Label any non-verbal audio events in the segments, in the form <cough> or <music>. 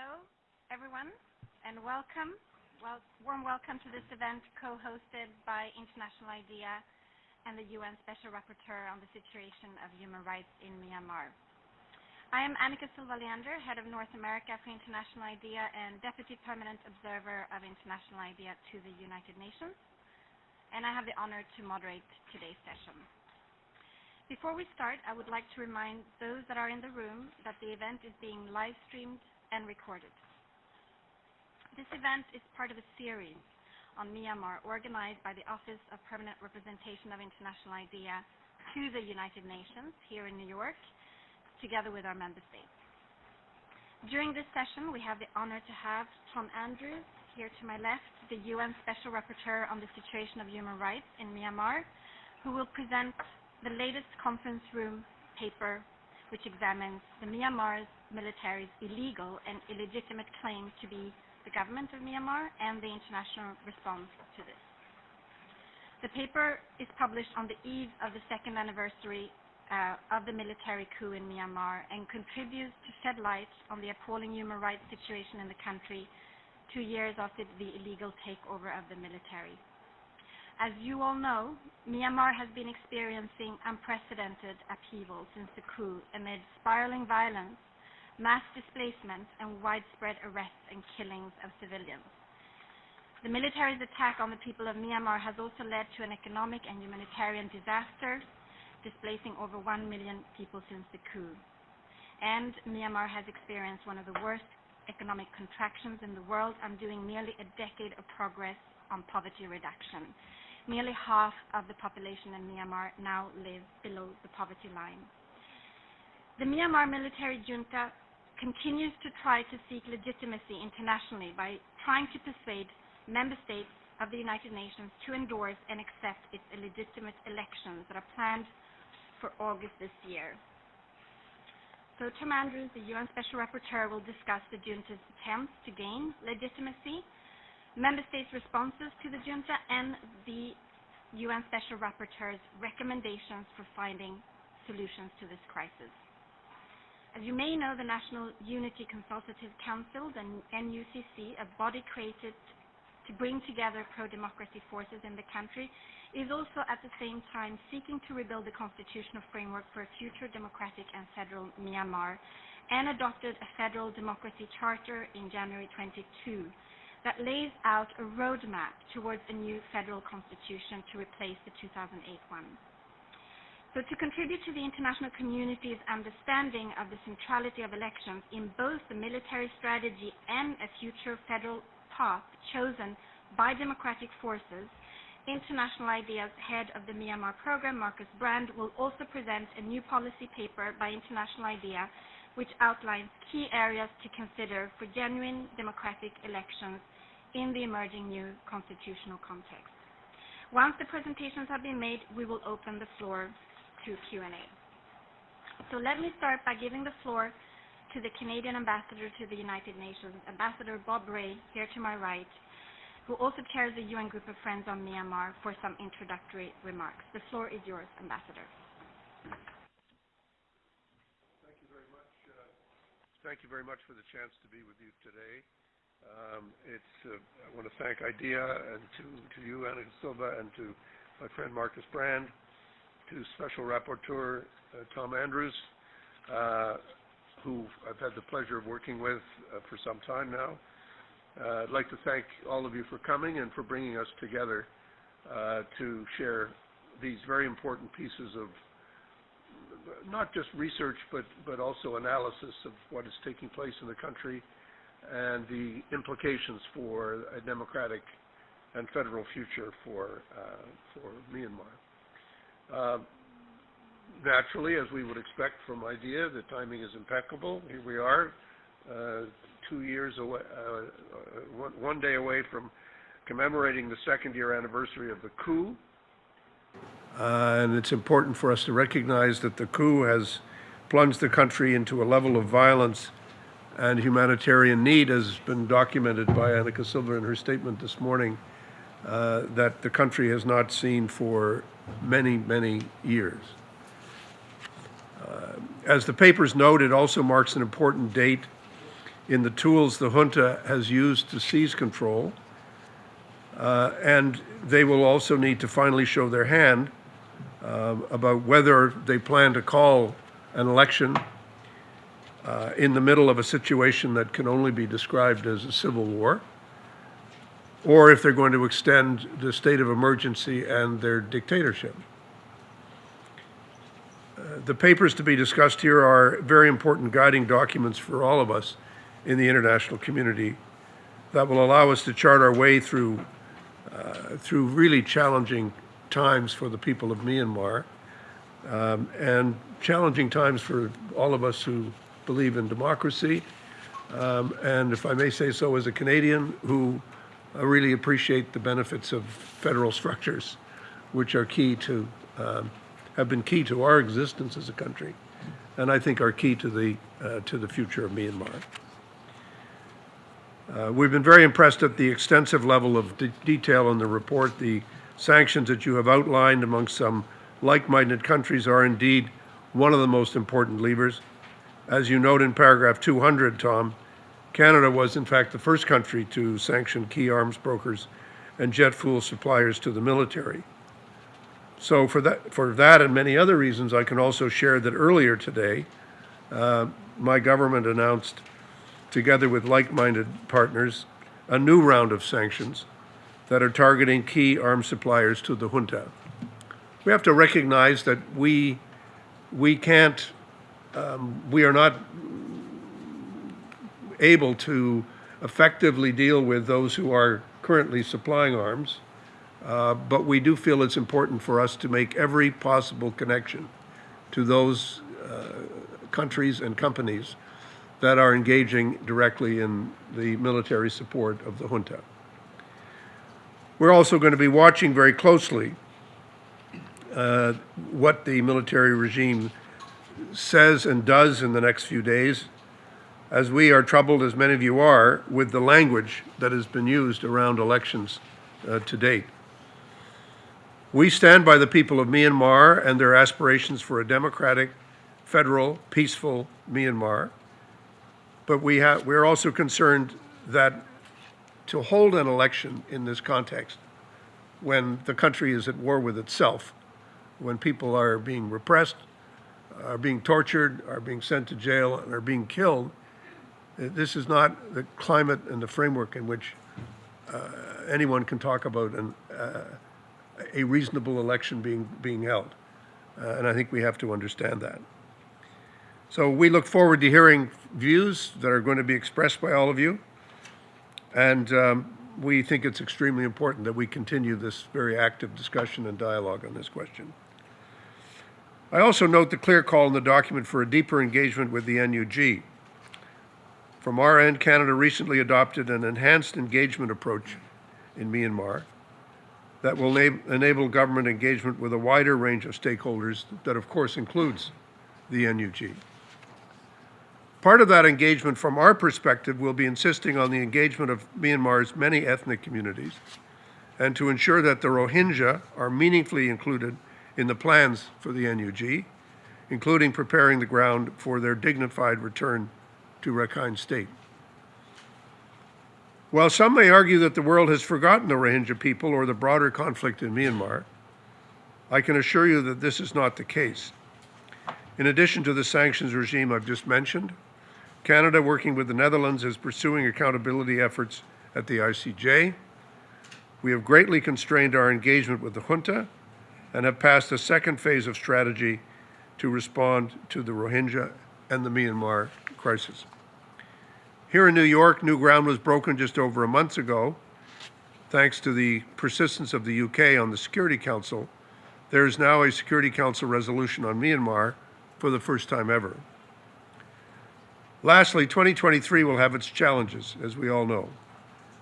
Hello, everyone, and welcome. Well, warm welcome to this event co-hosted by International IDEA and the UN Special Rapporteur on the situation of human rights in Myanmar. I am Annika Silva Leander, Head of North America for International IDEA and Deputy Permanent Observer of International IDEA to the United Nations, and I have the honor to moderate today's session. Before we start, I would like to remind those that are in the room that the event is being live streamed and recorded. This event is part of a series on Myanmar organized by the Office of Permanent Representation of International IDEA to the United Nations here in New York, together with our member states. During this session, we have the honor to have Tom Andrews, here to my left, the UN Special Rapporteur on the situation of human rights in Myanmar, who will present the latest conference room paper which examines the Myanmar's military's illegal and illegitimate claim to be the government of Myanmar and the international response to this. The paper is published on the eve of the second anniversary uh, of the military coup in Myanmar and contributes to shed light on the appalling human rights situation in the country two years after the illegal takeover of the military. As you all know, Myanmar has been experiencing unprecedented upheaval since the coup amid spiraling violence, mass displacement, and widespread arrests and killings of civilians. The military's attack on the people of Myanmar has also led to an economic and humanitarian disaster, displacing over 1 million people since the coup. And Myanmar has experienced one of the worst economic contractions in the world, undoing nearly a decade of progress on poverty reduction nearly half of the population in Myanmar now live below the poverty line. The Myanmar military junta continues to try to seek legitimacy internationally by trying to persuade member states of the United Nations to endorse and accept its illegitimate elections that are planned for August this year. So Tom Andrews, the UN Special Rapporteur, will discuss the junta's attempts to gain legitimacy member states' responses to the junta and the UN Special Rapporteur's recommendations for finding solutions to this crisis. As you may know, the National Unity Consultative Council, the NUCC, a body created to bring together pro-democracy forces in the country, is also at the same time seeking to rebuild the constitutional framework for a future democratic and federal Myanmar and adopted a federal democracy charter in January 22 that lays out a roadmap towards a new federal constitution to replace the 2008 one. So to contribute to the international community's understanding of the centrality of elections in both the military strategy and a future federal path chosen by democratic forces, International IDEA's head of the Myanmar program, Marcus Brand, will also present a new policy paper by International IDEA which outlines key areas to consider for genuine democratic elections in the emerging new constitutional context. Once the presentations have been made, we will open the floor to Q&A. So let me start by giving the floor to the Canadian ambassador to the United Nations, Ambassador Bob Rae, here to my right, who also chairs the UN Group of Friends on Myanmar, for some introductory remarks. The floor is yours, Ambassador. Thank you very much for the chance to be with you today. Um, it's, uh, I want to thank IDEA and to, to you, Anna Silva, and to my friend Marcus Brand, to Special Rapporteur uh, Tom Andrews, uh, who I've had the pleasure of working with for some time now. Uh, I'd like to thank all of you for coming and for bringing us together uh, to share these very important pieces of not just research, but, but also analysis of what is taking place in the country and the implications for a democratic and federal future for, uh, for Myanmar. Uh, naturally, as we would expect from IDEA, the timing is impeccable. Here we are, uh, two years away, uh, one, one day away from commemorating the second year anniversary of the coup uh, and it's important for us to recognize that the coup has plunged the country into a level of violence and humanitarian need, has been documented by Annika Silva in her statement this morning, uh, that the country has not seen for many, many years. Uh, as the papers note, it also marks an important date in the tools the junta has used to seize control. Uh, and they will also need to finally show their hand uh, about whether they plan to call an election uh, in the middle of a situation that can only be described as a civil war, or if they're going to extend the state of emergency and their dictatorship. Uh, the papers to be discussed here are very important guiding documents for all of us in the international community that will allow us to chart our way through through really challenging times for the people of Myanmar um, and challenging times for all of us who believe in democracy. Um, and if I may say so, as a Canadian who uh, really appreciate the benefits of federal structures, which are key to, um, have been key to our existence as a country, and I think are key to the, uh, to the future of Myanmar. Uh, we've been very impressed at the extensive level of de detail in the report. The sanctions that you have outlined among some like-minded countries are indeed one of the most important levers. As you note in paragraph 200, Tom, Canada was in fact the first country to sanction key arms brokers and jet fuel suppliers to the military. So for that, for that and many other reasons, I can also share that earlier today, uh, my government announced together with like-minded partners, a new round of sanctions that are targeting key arms suppliers to the junta. We have to recognize that we, we can't, um, we are not able to effectively deal with those who are currently supplying arms, uh, but we do feel it's important for us to make every possible connection to those uh, countries and companies that are engaging directly in the military support of the junta. We're also going to be watching very closely uh, what the military regime says and does in the next few days, as we are troubled, as many of you are, with the language that has been used around elections uh, to date. We stand by the people of Myanmar and their aspirations for a democratic, federal, peaceful Myanmar. But we have, we're also concerned that to hold an election in this context, when the country is at war with itself, when people are being repressed, are being tortured, are being sent to jail, and are being killed, uh, this is not the climate and the framework in which uh, anyone can talk about an, uh, a reasonable election being, being held. Uh, and I think we have to understand that. So we look forward to hearing views that are going to be expressed by all of you. And um, we think it's extremely important that we continue this very active discussion and dialogue on this question. I also note the clear call in the document for a deeper engagement with the NUG. From our end, Canada recently adopted an enhanced engagement approach in Myanmar that will enable government engagement with a wider range of stakeholders that, of course, includes the NUG. Part of that engagement from our perspective will be insisting on the engagement of Myanmar's many ethnic communities and to ensure that the Rohingya are meaningfully included in the plans for the NUG, including preparing the ground for their dignified return to Rakhine State. While some may argue that the world has forgotten the Rohingya people or the broader conflict in Myanmar, I can assure you that this is not the case. In addition to the sanctions regime I've just mentioned, Canada, working with the Netherlands, is pursuing accountability efforts at the ICJ. We have greatly constrained our engagement with the junta and have passed a second phase of strategy to respond to the Rohingya and the Myanmar crisis. Here in New York, new ground was broken just over a month ago. Thanks to the persistence of the UK on the Security Council, there is now a Security Council resolution on Myanmar for the first time ever. Lastly, 2023 will have its challenges, as we all know.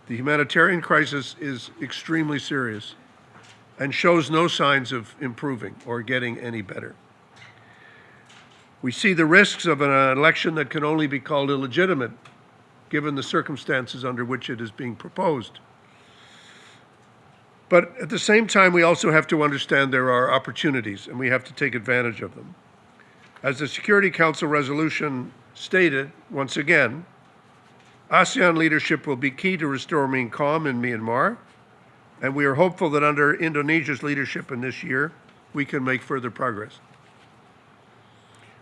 The humanitarian crisis is extremely serious and shows no signs of improving or getting any better. We see the risks of an election that can only be called illegitimate given the circumstances under which it is being proposed. But at the same time, we also have to understand there are opportunities and we have to take advantage of them. As the Security Council resolution stated once again, ASEAN leadership will be key to restoring calm in Myanmar, and we are hopeful that under Indonesia's leadership in this year, we can make further progress.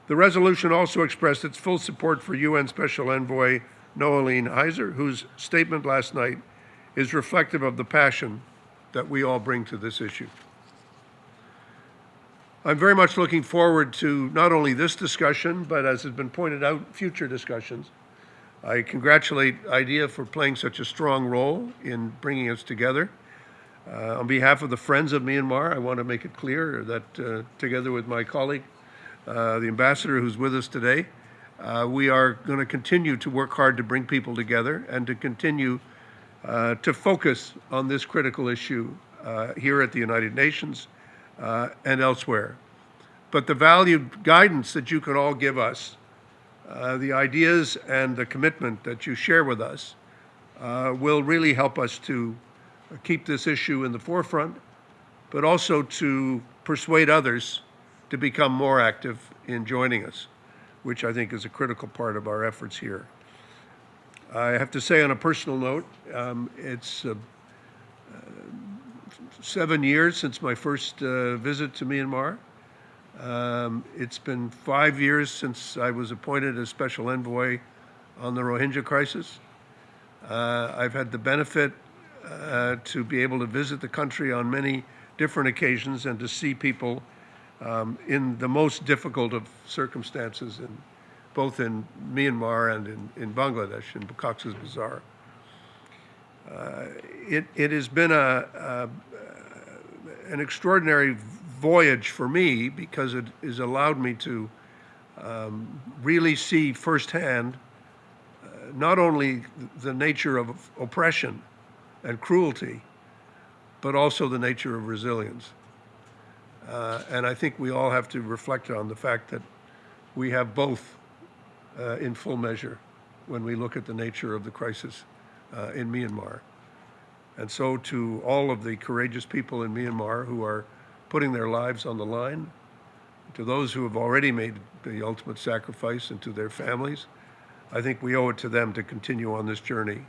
The resolution also expressed its full support for UN Special Envoy Noeleen Heyzer, whose statement last night is reflective of the passion that we all bring to this issue. I'm very much looking forward to not only this discussion, but as has been pointed out, future discussions. I congratulate IDEA for playing such a strong role in bringing us together. Uh, on behalf of the Friends of Myanmar, I want to make it clear that uh, together with my colleague, uh, the ambassador who's with us today, uh, we are going to continue to work hard to bring people together and to continue uh, to focus on this critical issue uh, here at the United Nations uh, and elsewhere. But the valued guidance that you can all give us, uh, the ideas and the commitment that you share with us, uh, will really help us to keep this issue in the forefront, but also to persuade others to become more active in joining us, which I think is a critical part of our efforts here. I have to say, on a personal note, um, it's uh, seven years since my first uh, visit to Myanmar. Um, it's been five years since I was appointed as special envoy on the Rohingya crisis. Uh, I've had the benefit uh, to be able to visit the country on many different occasions and to see people um, in the most difficult of circumstances, in, both in Myanmar and in, in Bangladesh, in Cox's Bazar. Uh, it, it has been a, a, an extraordinary voyage for me because it has allowed me to um, really see firsthand uh, not only the nature of oppression and cruelty, but also the nature of resilience. Uh, and I think we all have to reflect on the fact that we have both uh, in full measure when we look at the nature of the crisis uh, in Myanmar. And so to all of the courageous people in Myanmar who are putting their lives on the line, to those who have already made the ultimate sacrifice and to their families, I think we owe it to them to continue on this journey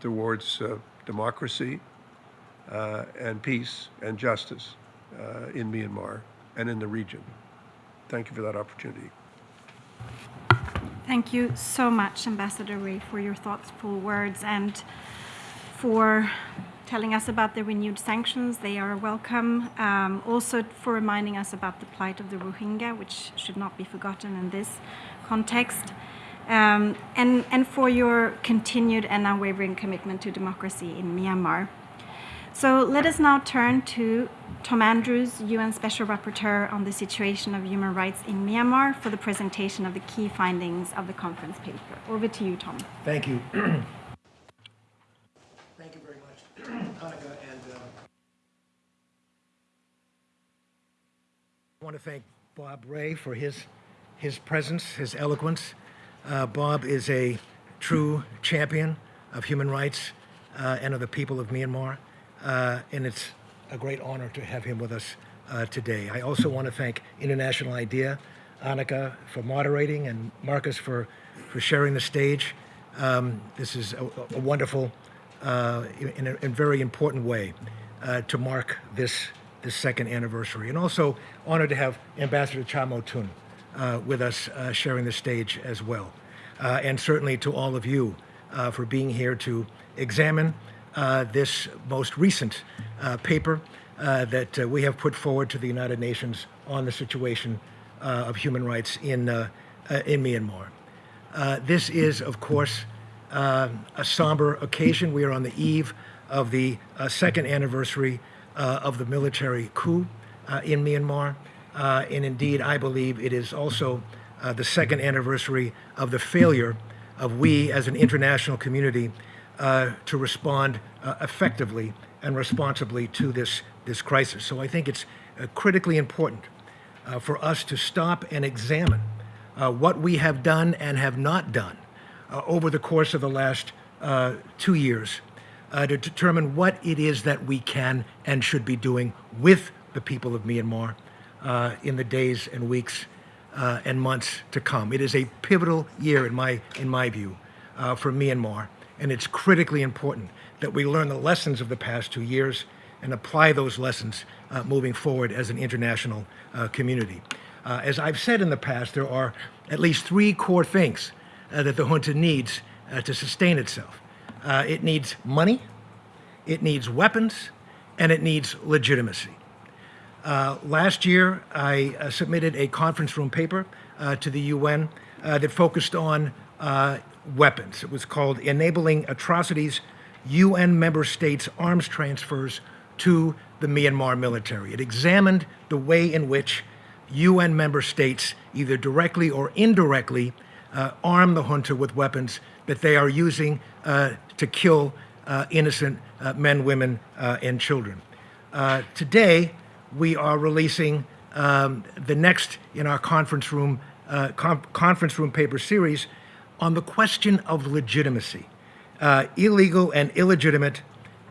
towards uh, democracy uh, and peace and justice uh, in Myanmar and in the region. Thank you for that opportunity. Thank you so much, Ambassador Rae, for your thoughtful words and for telling us about the renewed sanctions. They are welcome. Um, also for reminding us about the plight of the Rohingya, which should not be forgotten in this context. Um, and, and for your continued and unwavering commitment to democracy in Myanmar. So let us now turn to Tom Andrews, UN Special Rapporteur on the situation of human rights in Myanmar for the presentation of the key findings of the conference paper. Over to you, Tom. Thank you. <clears throat> Annika. And uh, I want to thank Bob Rae for his, his presence, his eloquence. Uh, Bob is a true champion of human rights uh, and of the people of Myanmar. Uh, and it's a great honor to have him with us uh, today. I also want to thank International IDEA, Annika for moderating, and Marcus for, for sharing the stage. Um, this is a, a wonderful uh, in a in very important way uh, to mark this, this second anniversary. And also honored to have Ambassador Kyaw Moe Tun uh, with us uh, sharing the stage as well. and certainly to all of you for being here to examine uh, this most recent uh, paper uh, that uh, we have put forward to the United Nations on the situation uh, of human rights in, in Myanmar. this is, of course, a somber occasion. We are on the eve of the second anniversary of the military coup in Myanmar. and indeed, I believe it is also the second anniversary of the failure of we as an international community uh, to respond uh, effectively and responsibly to this, this crisis. So I think it's uh, critically important uh, for us to stop and examine uh, what we have done and have not done uh, over the course of the last two years to determine what it is that we can and should be doing with the people of Myanmar in the days and weeks and months to come. It is a pivotal year in my, in my view uh, for Myanmar, and it's critically important that we learn the lessons of the past two years and apply those lessons uh, moving forward as an international uh, community. Uh, as I've said in the past, there are at least three core things uh, that the junta needs uh, to sustain itself. Uh, it needs money, it needs weapons, and it needs legitimacy. Uh, last year, I uh, submitted a conference room paper uh, to the UN uh, that focused on uh, weapons. It was called Enabling Atrocities UN Member States Arms Transfers to the Myanmar Military. It examined the way in which UN member states, either directly or indirectly, uh, arm the junta with weapons that they are using to kill innocent men, women, and children. today, we are releasing um, the next in our conference room uh, conference room paper series on the question of legitimacy, uh, illegal and illegitimate,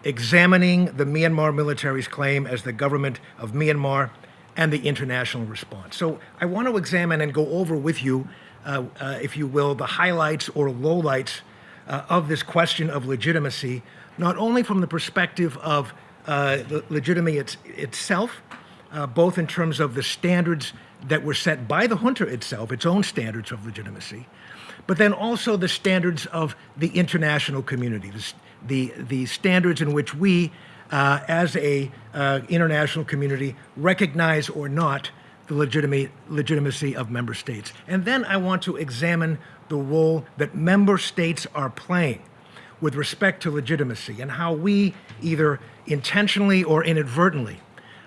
examining the Myanmar military's claim as the government of Myanmar and the international response. So I want to examine and go over with you, uh, uh if you will, the highlights or lowlights uh, of this question of legitimacy, not only from the perspective of uh, legitimacy it's, itself, uh, both in terms of the standards that were set by the junta itself, its own standards of legitimacy, but then also the standards of the international community, the, the, the standards in which we, uh, as a uh, international community, recognize or not the legitimacy of member states. And then I want to examine the role that member states are playing with respect to legitimacy and how we either intentionally or inadvertently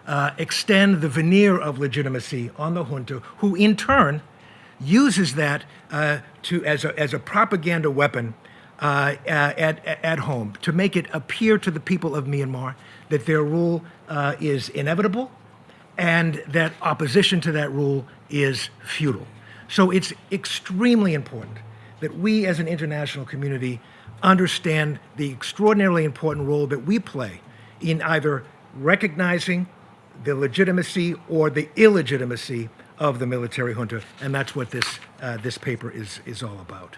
uh, extend the veneer of legitimacy on the junta, who in turn uses that uh, to, as, a, as a propaganda weapon uh, at, at home to make it appear to the people of Myanmar that their rule uh, is inevitable and that opposition to that rule is futile. So it's extremely important that we as an international community understand the extraordinarily important role that we play in either recognizing the legitimacy or the illegitimacy of the military junta, and that's what this, uh, this paper is, is all about.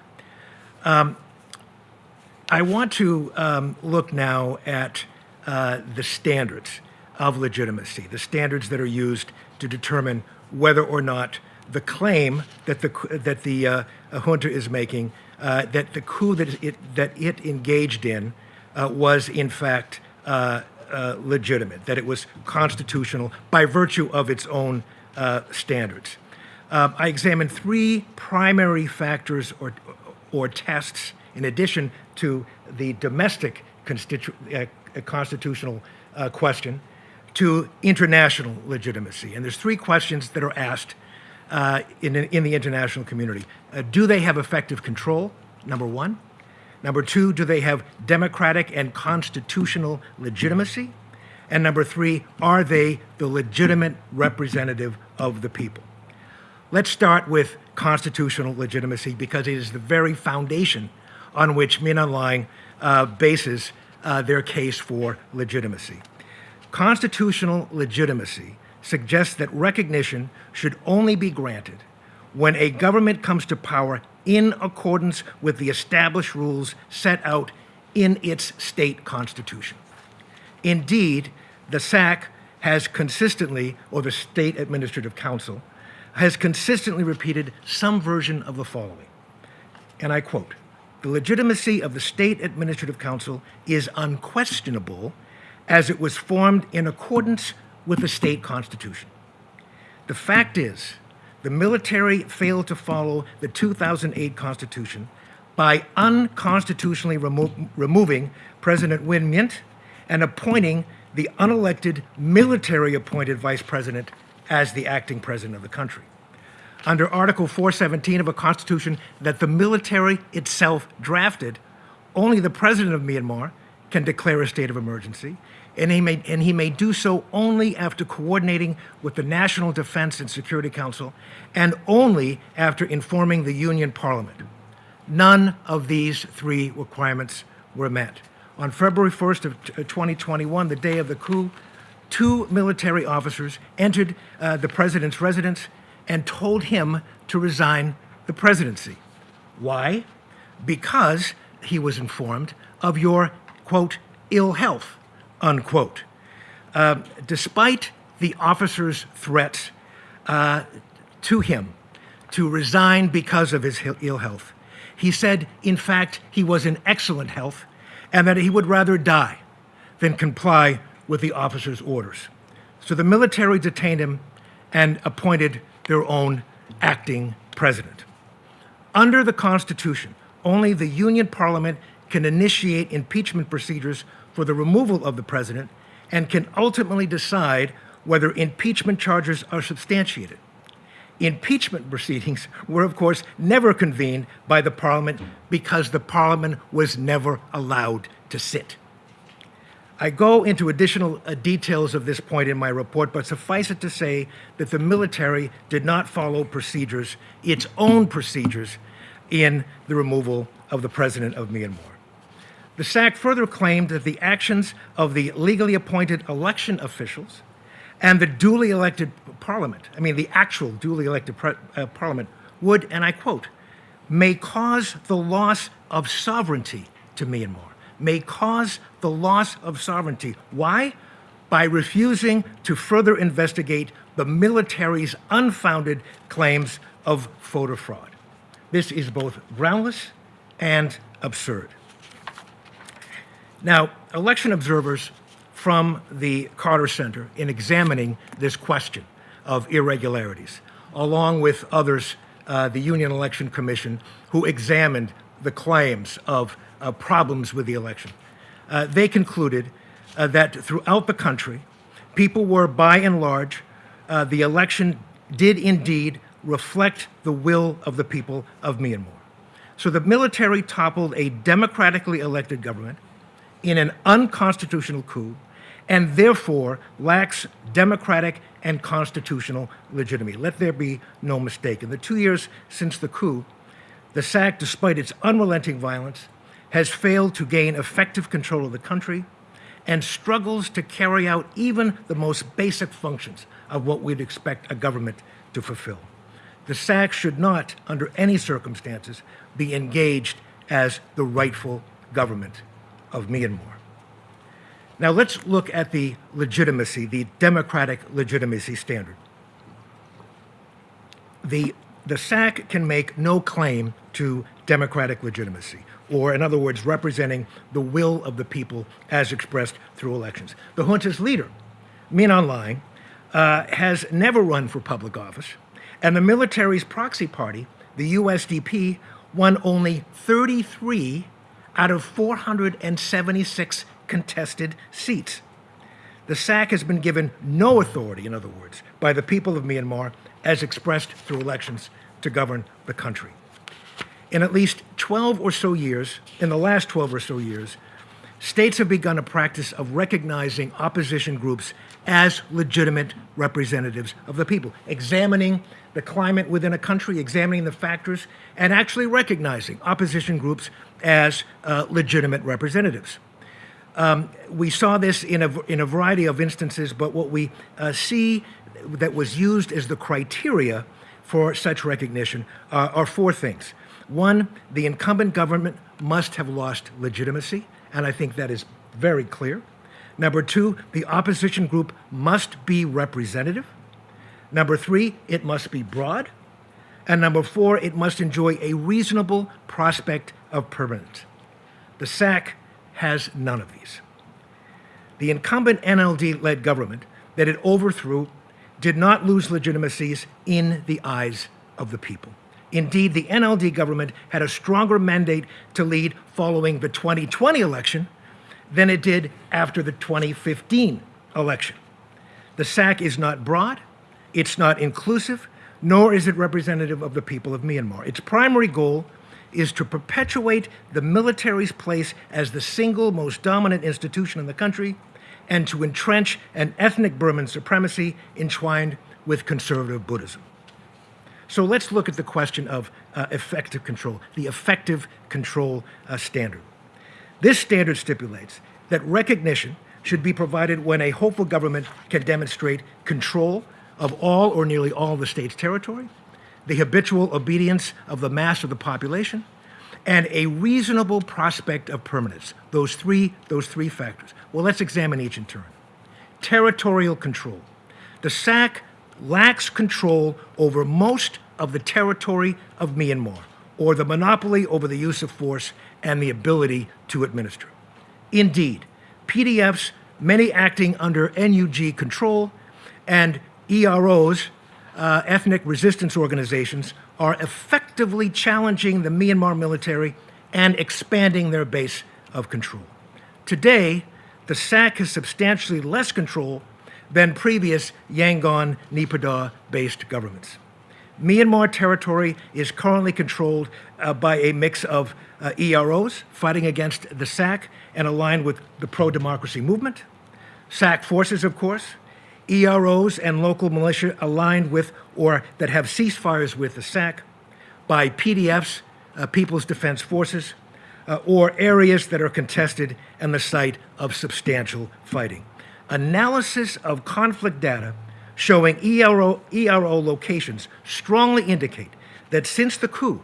Um, I want to um, look now at uh, the standards of legitimacy, the standards that are used to determine whether or not the claim that the, that the uh, junta is making, uh, that the coup that it, that it engaged in uh, was in fact uh, uh, legitimate, that it was constitutional by virtue of its own uh, standards. Um, I examined three primary factors or, or tests in addition to the domestic uh, constitutional uh, question to international legitimacy. And there's three questions that are asked uh, in, in the international community. Uh, do they have effective control? Number one. Number two, do they have democratic and constitutional legitimacy? And number three, are they the legitimate representative of the people? Let's start with constitutional legitimacy because it is the very foundation on which Min Hlaing uh, bases uh, their case for legitimacy. Constitutional legitimacy suggests that recognition should only be granted when a government comes to power in accordance with the established rules set out in its state constitution. Indeed, the SAC has consistently, or the State Administrative Council, has consistently repeated some version of the following. And I quote The legitimacy of the State Administrative Council is unquestionable as it was formed in accordance with the state constitution. The fact is, the military failed to follow the 2008 Constitution by unconstitutionally remo removing President Win Myint and appointing the unelected military appointed vice president as the acting president of the country. Under Article 417 of a constitution that the military itself drafted, only the president of Myanmar can declare a state of emergency, and he may, and he may do so only after coordinating with the National Defense and Security Council and only after informing the Union Parliament. None of these three requirements were met. On February 1st of 2021, uh, the day of the coup, two military officers entered uh, the president's residence and told him to resign the presidency. Why? Because he was informed, of your, quote, ill health, unquote. Uh, despite the officer's threats uh, to him to resign because of his ill health, he said, in fact, he was in excellent health and that he would rather die than comply with the officer's orders. So the military detained him and appointed their own acting president. Under the Constitution, only the Union Parliament can initiate impeachment procedures for the removal of the president and can ultimately decide whether impeachment charges are substantiated. Impeachment proceedings were, of course, never convened by the Parliament because the Parliament was never allowed to sit. I go into additional uh, details of this point in my report, but suffice it to say that the military did not follow procedures, its own procedures, in the removal of the president of Myanmar. The SAC further claimed that the actions of the legally appointed election officials and the duly elected parliament, I mean the actual duly elected uh, parliament, would, and I quote, may cause the loss of sovereignty to Myanmar, may cause the loss of sovereignty. Why? By refusing to further investigate the military's unfounded claims of voter fraud. This is both groundless and absurd. Now, election observers from the Carter Center in examining this question of irregularities, along with others, uh, the Union Election Commission, who examined the claims of problems with the election. Uh, they concluded uh, that throughout the country, people were, by and large, uh, the election did indeed reflect the will of the people of Myanmar. So the military toppled a democratically elected government in an unconstitutional coup and therefore lacks democratic and constitutional legitimacy. Let there be no mistake. In the two years since the coup, the SAC, despite its unrelenting violence, has failed to gain effective control of the country and struggles to carry out even the most basic functions of what we'd expect a government to fulfill. The SAC should not, under any circumstances, be engaged as the rightful government of Myanmar. Now let's look at the legitimacy, the democratic legitimacy standard. The, the SAC can make no claim to democratic legitimacy, or in other words, representing the will of the people as expressed through elections. The junta's leader, Min Aung Hlaing, uh, has never run for public office, and the military's proxy party, the USDP, won only 33 out of 476 contested seats. The SAC has been given no authority, in other words, by the people of Myanmar as expressed through elections to govern the country. In at least 12 or so years, in the last 12 or so years, states have begun a practice of recognizing opposition groups as legitimate representatives of the people, examining the climate within a country, examining the factors, and actually recognizing opposition groups as uh, legitimate representatives. Um, we saw this in a, in a variety of instances, but what we uh, see that was used as the criteria for such recognition uh, are four things. One, the incumbent government must have lost legitimacy, and I think that is very clear. Number two, the opposition group must be representative. Number three, it must be broad. And number four, it must enjoy a reasonable prospect of permanence. The SAC has none of these. The incumbent NLD led government that it overthrew did not lose legitimacies in the eyes of the people. Indeed, the NLD government had a stronger mandate to lead following the 2020 election than it did after the 2015 election. The SAC is not broad, it's not inclusive, nor is it representative of the people of Myanmar. Its primary goal is to perpetuate the military's place as the single most dominant institution in the country and to entrench an ethnic Burman supremacy entwined with conservative Buddhism. So let's look at the question of uh, effective control, the effective control uh, standard. This standard stipulates that recognition should be provided when a hopeful government can demonstrate control of all or nearly all the state's territory, the habitual obedience of the mass of the population, and a reasonable prospect of permanence. Those three, those three factors. Well, let's examine each in turn. Territorial control. The SAC lacks control over most of the territory of Myanmar, or the monopoly over the use of force and the ability to administer. Indeed, PDFs, many acting under NUG control, and EROs, uh, ethnic resistance organizations, are effectively challenging the Myanmar military and expanding their base of control. Today, the SAC has substantially less control than previous Yangon Naypyidaw based governments. Myanmar territory is currently controlled uh, by a mix of uh, EROs fighting against the SAC and aligned with the pro democracy movement, SAC forces, of course, EROs and local militia aligned with or that have ceasefires with the SAC, by PDFs, uh, People's Defense Forces, uh, or areas that are contested and the site of substantial fighting. Analysis of conflict data showing ERO, ERO locations strongly indicate that since the coup,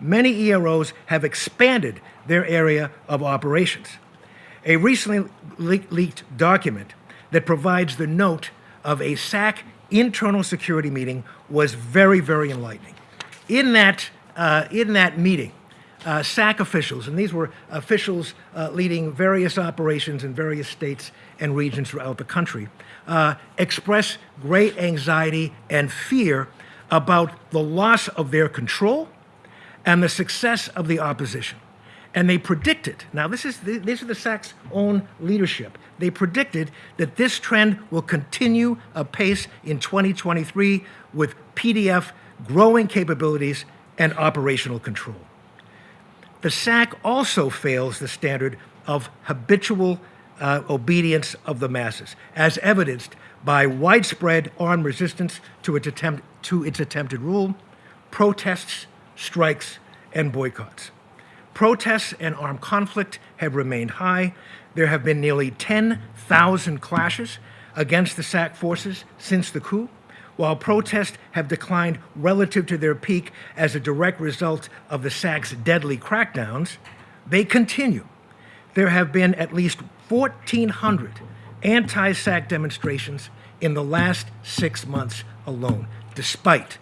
many EROs have expanded their area of operations. A recently le leaked document that provides the note of a SAC internal security meeting was very, very enlightening. In that, uh, in that meeting, uh, SAC officials, and these were officials uh, leading various operations in various states and regions throughout the country, uh, express great anxiety and fear about the loss of their control and the success of the opposition. And they predicted, now this is the, these are the SAC's own leadership, they predicted that this trend will continue apace in 2023 with PDF growing capabilities and operational control. The SAC also fails the standard of habitual uh, obedience of the masses, as evidenced by widespread armed resistance to its, attempt, to its attempted rule, protests, strikes, and boycotts. Protests and armed conflict have remained high. There have been nearly 10,000 clashes against the SAC forces since the coup, while protests have declined relative to their peak as a direct result of the SAC's deadly crackdowns, they continue. There have been at least 1,400 anti-SAC demonstrations in the last six months alone, despite,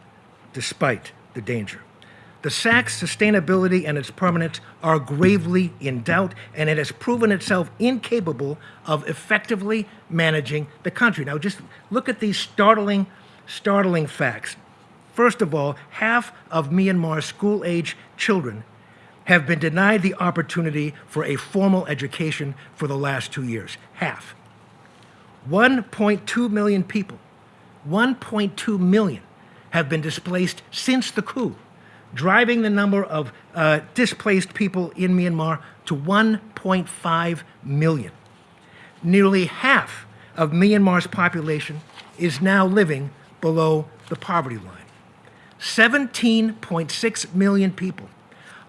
despite the danger. The SAC's sustainability and its permanence are gravely in doubt, and it has proven itself incapable of effectively managing the country. Now, just look at these startling, startling facts. First of all, half of Myanmar's school-age children have been denied the opportunity for a formal education for the last two years. Half. 1.2 million people, 1.2 million have been displaced since the coup driving the number of uh, displaced people in Myanmar to 1.5 million. Nearly half of Myanmar's population is now living below the poverty line. 17.6 million people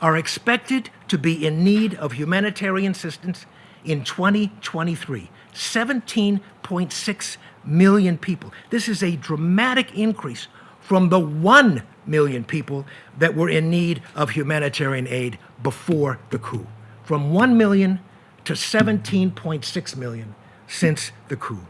are expected to be in need of humanitarian assistance in 2023. 17.6 million people. This is a dramatic increase from the 1 million people that were in need of humanitarian aid before the coup, from 1 million to 17.6 million since the coup.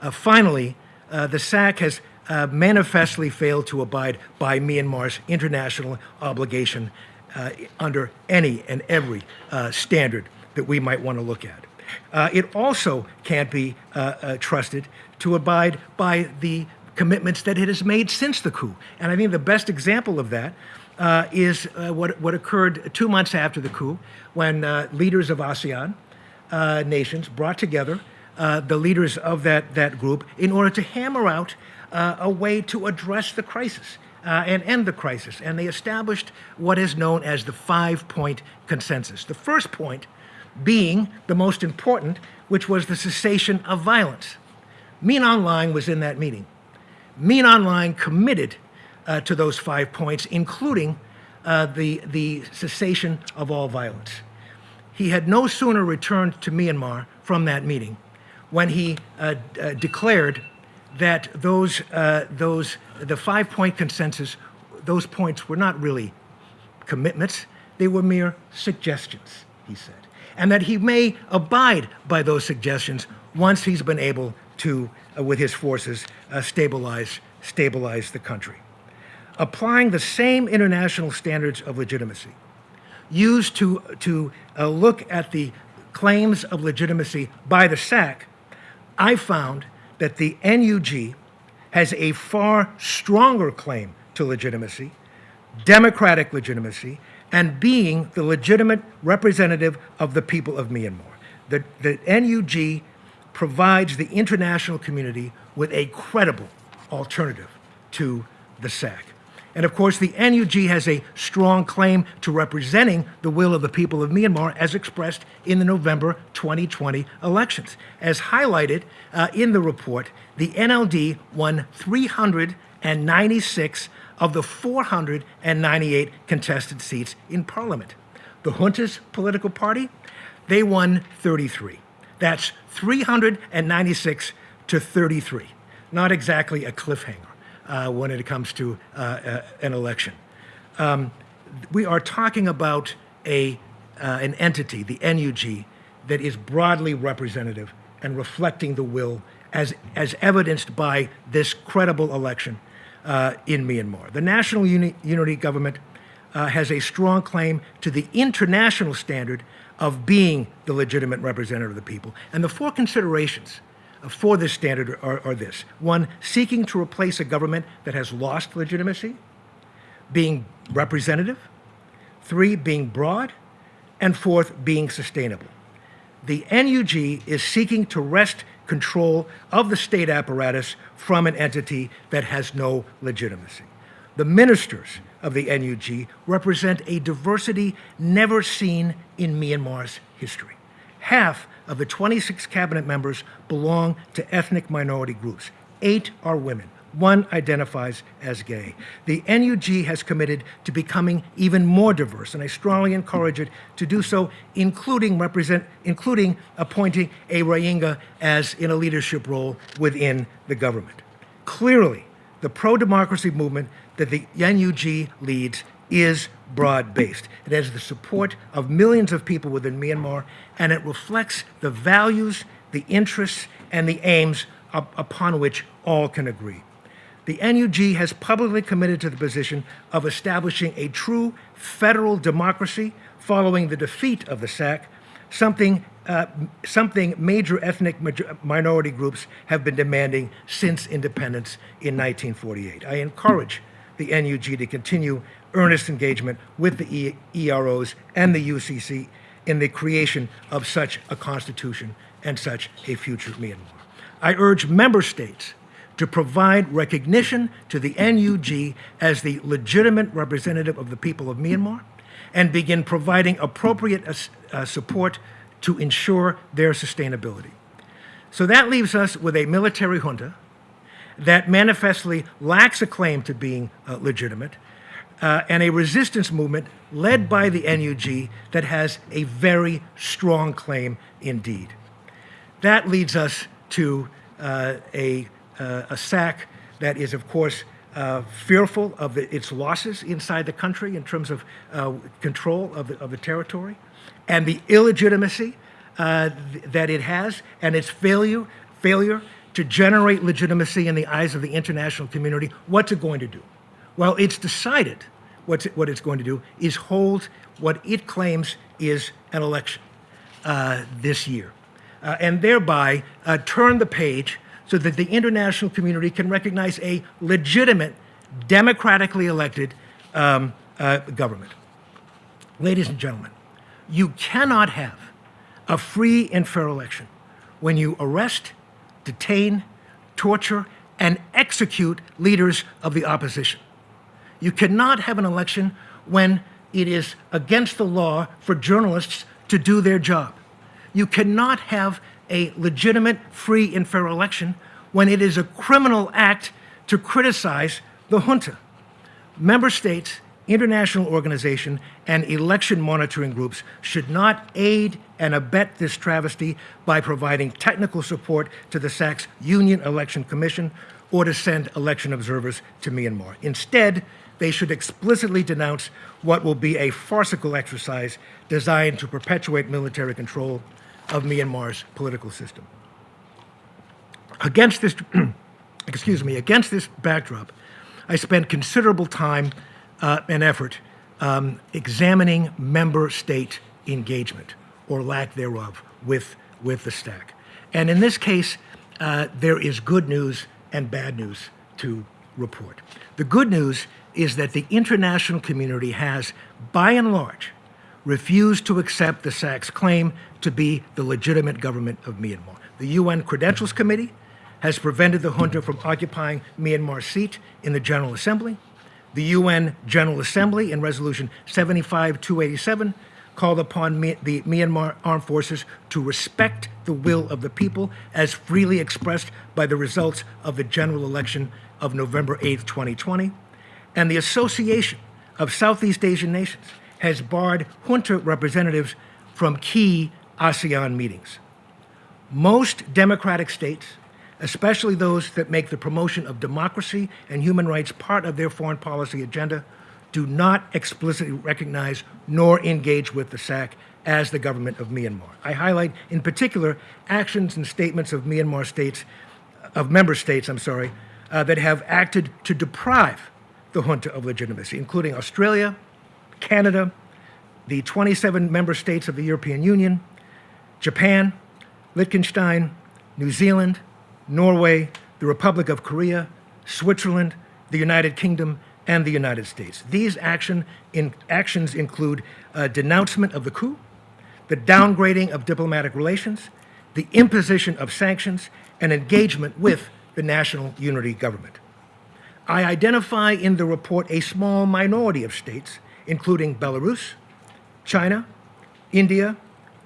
Uh, finally, uh, the SAC has uh, manifestly failed to abide by Myanmar's international obligation uh, under any and every uh, standard that we might want to look at. Uh, it also can't be trusted to abide by the commitments that it has made since the coup. And I think the best example of that uh, is uh, what, what occurred two months after the coup when uh, leaders of ASEAN uh, nations brought together uh, the leaders of that, that group in order to hammer out uh, a way to address the crisis. and end the crisis. And they established what is known as the five-point consensus. The first point being the most important, which was the cessation of violence. Aung Hlaing was in that meeting. Aung Hlaing committed uh, to those five points, including uh, the, the cessation of all violence. He had no sooner returned to Myanmar from that meeting when he uh, uh declared that those, uh, those, the five-point consensus, those points were not really commitments. they were mere suggestions, he said, and that he may abide by those suggestions once he's been able to, uh, with his forces, uh, stabilize, stabilize the country. Applying the same international standards of legitimacy used to, to uh, look at the claims of legitimacy by the SAC, I found that the NUG has a far stronger claim to legitimacy, democratic legitimacy, and being the legitimate representative of the people of Myanmar. The, the NUG provides the international community with a credible alternative to the SAC. And of course, the NUG has a strong claim to representing the will of the people of Myanmar as expressed in the November 2020 elections. As highlighted uh, in the report, the NLD won 396 of the 498 contested seats in parliament. The junta's political party, they won 33. That's 396 to 33. Not exactly a cliffhanger uh, when it comes to uh, uh, an election. Um, we are talking about a, uh, an entity, the NUG, that is broadly representative and reflecting the will as, as evidenced by this credible election uh, in Myanmar. The National Uni Unity Government has a strong claim to the international standard of being the legitimate representative of the people. And the four considerations for this standard are, are, this. One, seeking to replace a government that has lost legitimacy, being representative. Three, being broad. And fourth, being sustainable. The NUG is seeking to wrest control of the state apparatus from an entity that has no legitimacy. The ministers of the NUG represent a diversity never seen in Myanmar's history. Half of the 26 cabinet members belong to ethnic minority groups. Eight are women. One identifies as gay. The NUG has committed to becoming even more diverse, and I strongly encourage it to do so, including, represent, including appointing a Rohingya as in a leadership role within the government. Clearly, the pro-democracy movement that the NUG leads is broad-based. It has the support of millions of people within Myanmar, and it reflects the values, the interests, and the aims up upon which all can agree. The NUG has publicly committed to the position of establishing a true federal democracy following the defeat of the SAC, something, uh, something major ethnic minority groups have been demanding since independence in 1948. I encourage the NUG to continue earnest engagement with the EROs and the UCC in the creation of such a constitution and such a future Myanmar. I urge member states to provide recognition to the NUG as the legitimate representative of the people of Myanmar and begin providing appropriate uh, support to ensure their sustainability. So that leaves us with a military junta that manifestly lacks a claim to being uh, legitimate uh, and a resistance movement led by the NUG that has a very strong claim indeed. That leads us to uh, a, uh, a SAC that is, of course, uh, fearful of the, its losses inside the country in terms of uh, control of the, of the territory and the illegitimacy uh, th that it has and its failure, failure to generate legitimacy in the eyes of the international community. What's it going to do? Well, it's decided what's what it's going to do is hold what it claims is an election uh, this year, uh, and thereby uh, turn the page so that the international community can recognize a legitimate, democratically elected um, uh, government. Ladies and gentlemen, you cannot have a free and fair election when you arrest, detain, torture, and execute leaders of the opposition. You cannot have an election when it is against the law for journalists to do their job. You cannot have a legitimate, free, and fair election when it is a criminal act to criticize the junta. Member states, international organization, and election monitoring groups should not aid and abet this travesty by providing technical support to the SAC's Union Election Commission or to send election observers to Myanmar. Instead, they should explicitly denounce what will be a farcical exercise designed to perpetuate military control of Myanmar's political system. Against this, <clears throat> excuse me, against this backdrop, I spent considerable time uh, and effort um, examining member state engagement or lack thereof with, with the SAC. And in this case, uh, there is good news and bad news to report. The good news is that the international community has, by and large, refused to accept the SAC's claim to be the legitimate government of Myanmar. The UN Credentials Committee has prevented the junta from occupying Myanmar's seat in the General Assembly. The UN General Assembly, in Resolution 75-287, called upon the Myanmar Armed Forces to respect the will of the people as freely expressed by the results of the general election of November 8, 2020. And the Association of Southeast Asian Nations has barred junta representatives from key ASEAN meetings. Most democratic states, especially those that make the promotion of democracy and human rights part of their foreign policy agenda, do not explicitly recognize nor engage with the SAC as the government of Myanmar. I highlight in particular actions and statements of Myanmar states, of member states, I'm sorry, uh, that have acted to deprive the junta of legitimacy, including Australia, Canada, the 27 member states of the European Union, Japan, Liechtenstein, New Zealand, Norway, the Republic of Korea, Switzerland, the United Kingdom, and the United States. These action in, actions include uh, denouncement of the coup, the downgrading of diplomatic relations, the imposition of sanctions, and engagement with the national unity government. I identify in the report a small minority of states, including Belarus, China, India,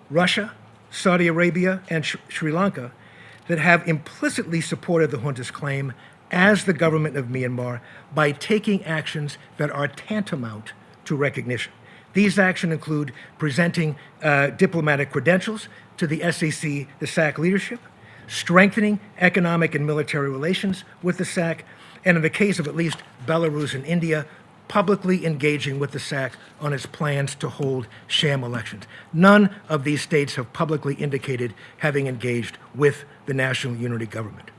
Russia, Saudi Arabia, and Sh- Sri Lanka, that have implicitly supported the junta's claim as the government of Myanmar by taking actions that are tantamount to recognition. These actions include presenting uh, diplomatic credentials to the SEC, the SAC leadership, strengthening economic and military relations with the SAC, and in the case of at least Belarus and India, publicly engaging with the SAC on its plans to hold sham elections. None of these states have publicly indicated having engaged with the national unity government.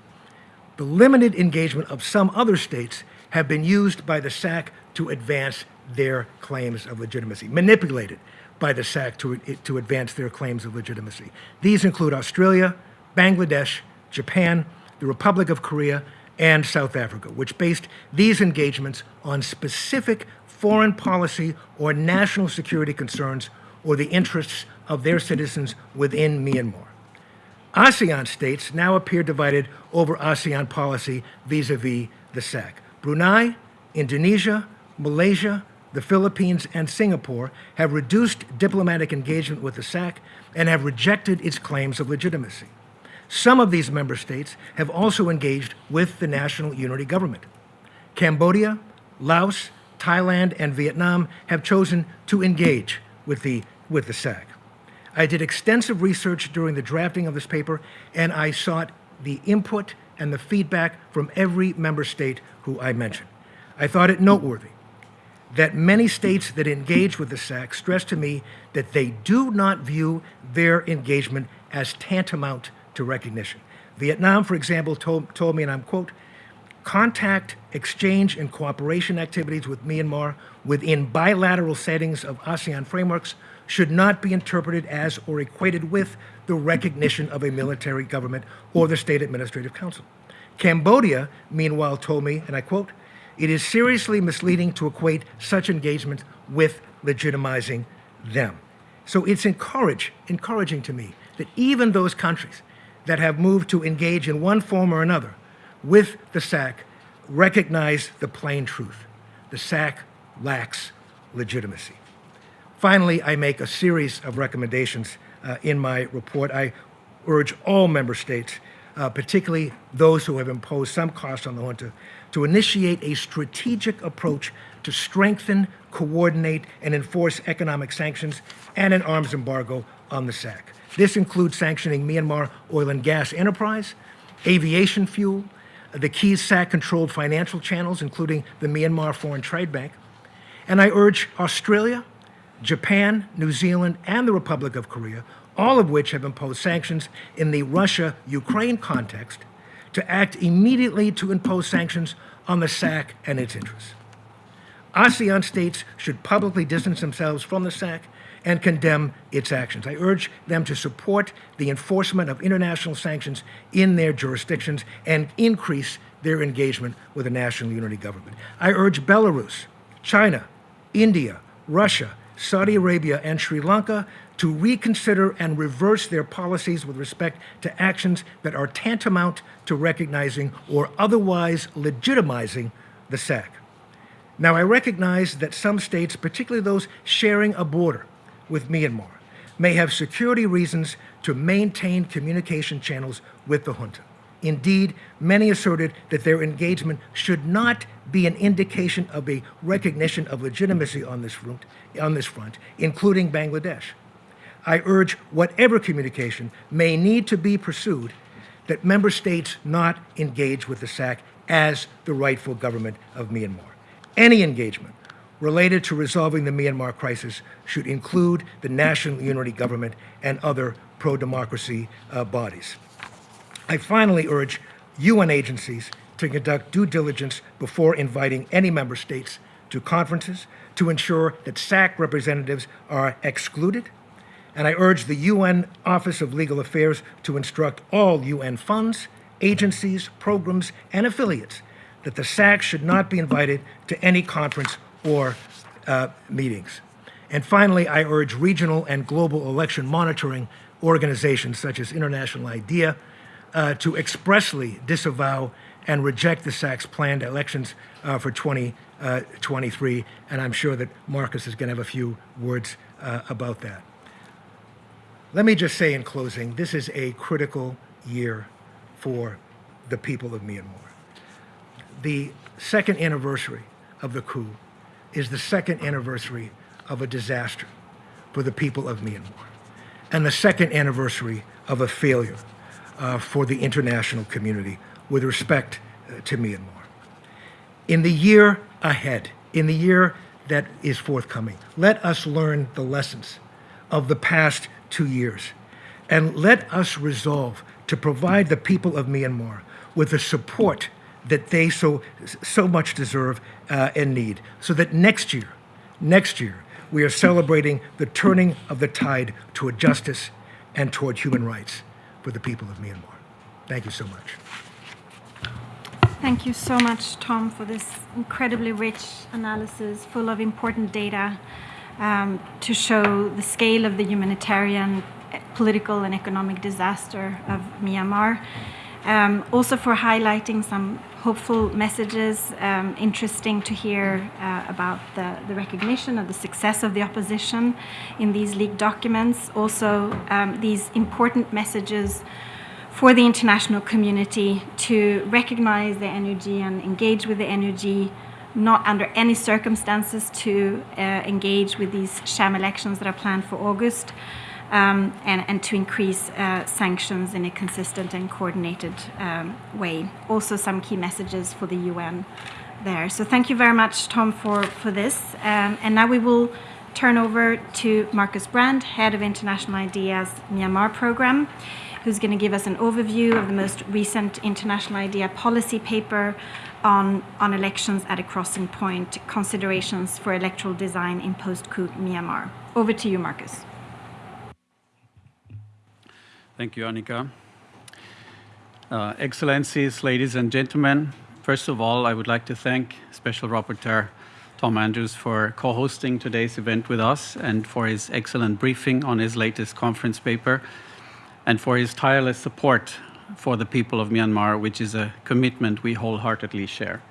The limited engagement of some other states have been used by the SAC to advance their claims of legitimacy, manipulated by the SAC to, to advance their claims of legitimacy. These include Australia, Bangladesh, Japan, the Republic of Korea, and South Africa, which based these engagements on specific foreign policy or national security concerns or the interests of their citizens within Myanmar. ASEAN states now appear divided over ASEAN policy vis a vis the SAC. Brunei, Indonesia, Malaysia, the Philippines, and Singapore have reduced diplomatic engagement with the SAC and have rejected its claims of legitimacy. Some of these member states have also engaged with the national unity government. Cambodia, Laos, Thailand, and Vietnam have chosen to engage with the, with the SAC. I did extensive research during the drafting of this paper, and I sought the input and the feedback from every member state who I mentioned. I thought it noteworthy that many states that engage with the SAC stressed to me that they do not view their engagement as tantamount to recognition. Vietnam, for example, told, told me, and I'm quote, contact, exchange, and cooperation activities with Myanmar within bilateral settings of ASEAN frameworks should not be interpreted as or equated with the recognition of a military government or the State Administrative Council. Cambodia, meanwhile, told me, and I quote, it is seriously misleading to equate such engagement with legitimizing them. So it's encourage, encouraging to me that even those countries that have moved to engage in one form or another with the SAC recognize the plain truth. The SAC lacks legitimacy. Finally, I make a series of recommendations uh, in my report. I urge all member states, uh, particularly those who have imposed some cost on the junta, to initiate a strategic approach to strengthen, coordinate, and enforce economic sanctions and an arms embargo on the SAC. This includes sanctioning Myanmar oil and gas enterprise, aviation fuel, the key SAC-controlled financial channels, including the Myanmar Foreign Trade Bank. And I urge Australia, Japan, New Zealand, and the Republic of Korea, all of which have imposed sanctions in the Russia-Ukraine context, to act immediately to impose sanctions on the SAC and its interests. ASEAN states should publicly distance themselves from the SAC and condemn its actions. I urge them to support the enforcement of international sanctions in their jurisdictions and increase their engagement with the national unity government. I urge Belarus, China, India, Russia, Saudi Arabia, and Sri Lanka to reconsider and reverse their policies with respect to actions that are tantamount to recognizing or otherwise legitimizing the SAC. Now, I recognize that some states, particularly those sharing a border with Myanmar, may have security reasons to maintain communication channels with the junta. Indeed, many asserted that their engagement should not be an indication of a recognition of legitimacy on this front, on this front including Bangladesh. I urge whatever communication may need to be pursued that member states not engage with the SAC as the rightful government of Myanmar. Any engagement related to resolving the Myanmar crisis should include the National Unity Government and other pro-democracy uh, bodies. I finally urge UN agencies to conduct due diligence before inviting any member states to conferences to ensure that SAC representatives are excluded. And I urge the UN Office of Legal Affairs to instruct all UN funds, agencies, programs, and affiliates that the SAC should not be invited to any conference or uh, meetings. And finally, I urge regional and global election monitoring organizations such as International IDEA uh, to expressly disavow and reject the SAC's planned elections uh, for 2023. Uh, and I'm sure that Marcus is going to have a few words uh, about that. Let me just say in closing, this is a critical year for the people of Myanmar the second anniversary of the coup is the second anniversary of a disaster for the people of Myanmar, and the second anniversary of a failure uh, for the international community with respect uh, to Myanmar. In the year ahead, in the year that is forthcoming, let us learn the lessons of the past two years, and let us resolve to provide the people of Myanmar with the support that they so, so much deserve uh, and need. So that next year, next year, we are celebrating the turning of the tide toward justice and toward human rights for the people of Myanmar. Thank you so much. Thank you so much, Tom, for this incredibly rich analysis full of important data um, to show the scale of the humanitarian, political, and economic disaster of Myanmar. Um, also for highlighting some hopeful messages, um, interesting to hear uh, about the, the, recognition of the success of the opposition in these leaked documents. Also, um, these important messages for the international community to recognize the energy and engage with the energy, not under any circumstances to uh, engage with these sham elections that are planned for August um, and, and, to increase uh, sanctions in a consistent and coordinated um, way. Also, some key messages for the UN there. So, thank you very much, Tom, for, for this. Um, and now we will turn over to Marcus Brand, Head of International IDEA's Myanmar program, who's going to give us an overview of the most recent International IDEA policy paper on, on elections at a crossing point, considerations for electoral design in post coup Myanmar. Over to you, Marcus. Thank you, Annika. Uh, Excellencies, ladies and gentlemen, first of all, I would like to thank Special Rapporteur Tom Andrews for co-hosting today's event with us and for his excellent briefing on his latest conference paper and for his tireless support for the people of Myanmar, which is a commitment we wholeheartedly share.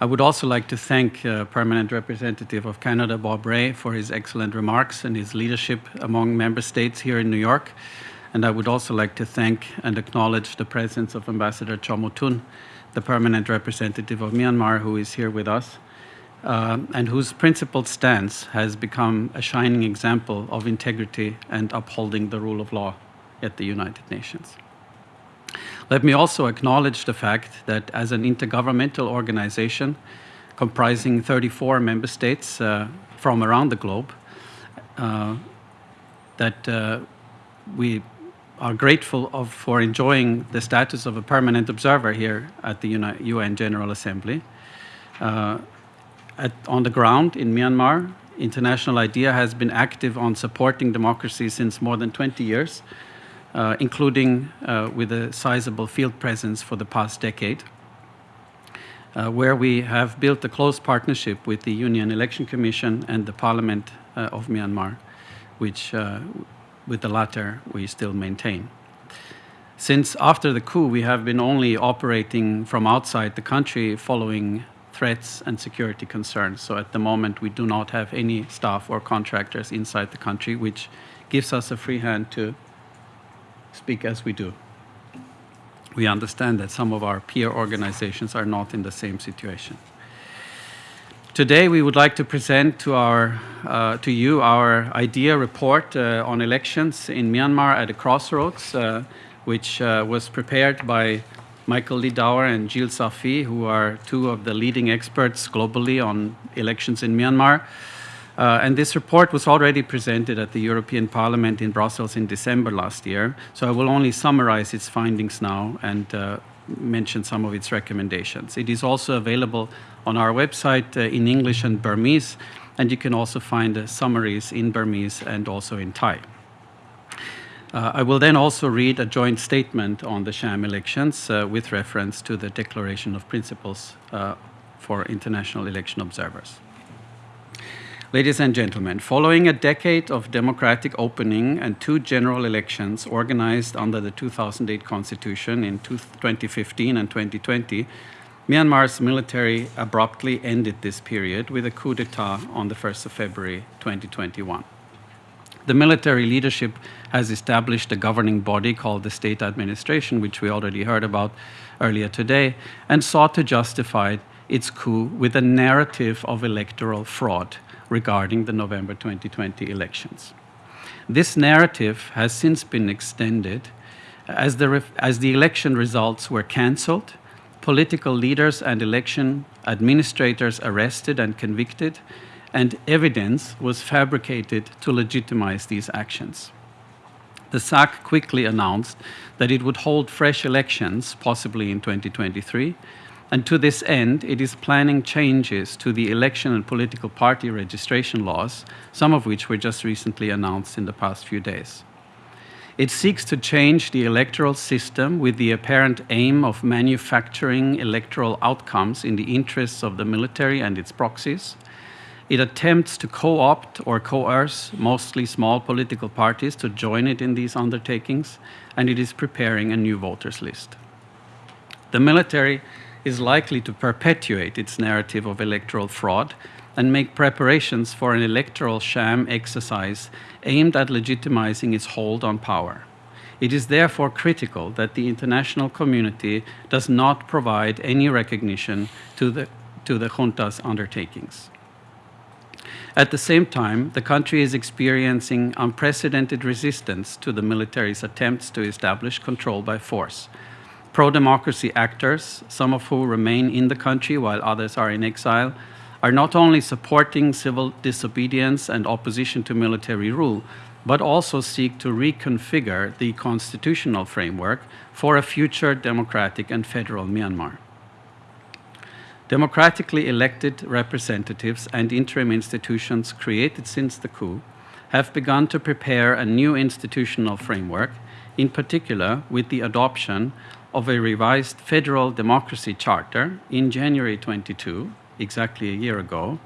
I would also like to thank uh, Permanent Representative of Canada, Bob Rae, for his excellent remarks and his leadership among member states here in New York. And I would also like to thank and acknowledge the presence of Ambassador Kyaw Moe Tun, the Permanent Representative of Myanmar, who is here with us, uh, and whose principled stance has become a shining example of integrity and upholding the rule of law at the United Nations. Let me also acknowledge the fact that as an intergovernmental organization comprising 34 member states uh, from around the globe, uh, that uh, we are grateful of, for enjoying the status of a permanent observer here at the UN General Assembly. Uh, at, on the ground in Myanmar, International IDEA has been active on supporting democracy since more than 20 years, uh, including uh, with a sizable field presence for the past decade, uh, where we have built a close partnership with the Union Election Commission and the Parliament uh, of Myanmar, which uh, with the latter we still maintain. Since after the coup, we have been only operating from outside the country following threats and security concerns. So at the moment, we do not have any staff or contractors inside the country, which gives us a free hand to speak as we do. We understand that some of our peer organizations are not in the same situation. Today, we would like to present to, our, uh, to you our IDEA report uh, on elections in Myanmar at a crossroads, uh, which uh, was prepared by Michael Lidauer and Gilles Saphy, who are two of the leading experts globally on elections in Myanmar. Uh, and this report was already presented at the European Parliament in Brussels in December last year. So I will only summarize its findings now and uh, mention some of its recommendations. It is also available on our website uh, in English and Burmese, and you can also find the summaries in Burmese and also in Thai. Uh, I will then also read a joint statement on the sham elections uh, with reference to the Declaration of Principles uh, for International Election Observers. Ladies and gentlemen, following a decade of democratic opening and two general elections organized under the 2008 Constitution in 2015 and 2020, Myanmar's military abruptly ended this period with a coup d'etat on the 1st of February 2021. The military leadership has established a governing body called the State Administration, which we already heard about earlier today, and sought to justify its coup with a narrative of electoral fraud regarding the November 2020 elections. This narrative has since been extended as the, as the election results were cancelled, political leaders and election administrators arrested and convicted, and evidence was fabricated to legitimize these actions. The SAC quickly announced that it would hold fresh elections, possibly in 2023, and to this end, it is planning changes to the election and political party registration laws, some of which were just recently announced in the past few days. It seeks to change the electoral system with the apparent aim of manufacturing electoral outcomes in the interests of the military and its proxies, it attempts to co opt or coerce mostly small political parties to join it in these undertakings, and it is preparing a new voters list. The military is likely to perpetuate its narrative of electoral fraud and make preparations for an electoral sham exercise aimed at legitimizing its hold on power. It is therefore critical that the international community does not provide any recognition to the, to the junta's undertakings. At the same time, the country is experiencing unprecedented resistance to the military's attempts to establish control by force. Pro democracy actors, some of whom remain in the country while others are in exile, are not only supporting civil disobedience and opposition to military rule, but also seek to reconfigure the constitutional framework for a future democratic and federal Myanmar. Democratically elected representatives and interim institutions created since the coup have begun to prepare a new institutional framework, in particular with the adoption of a revised federal democracy charter in January 22, exactly a year ago,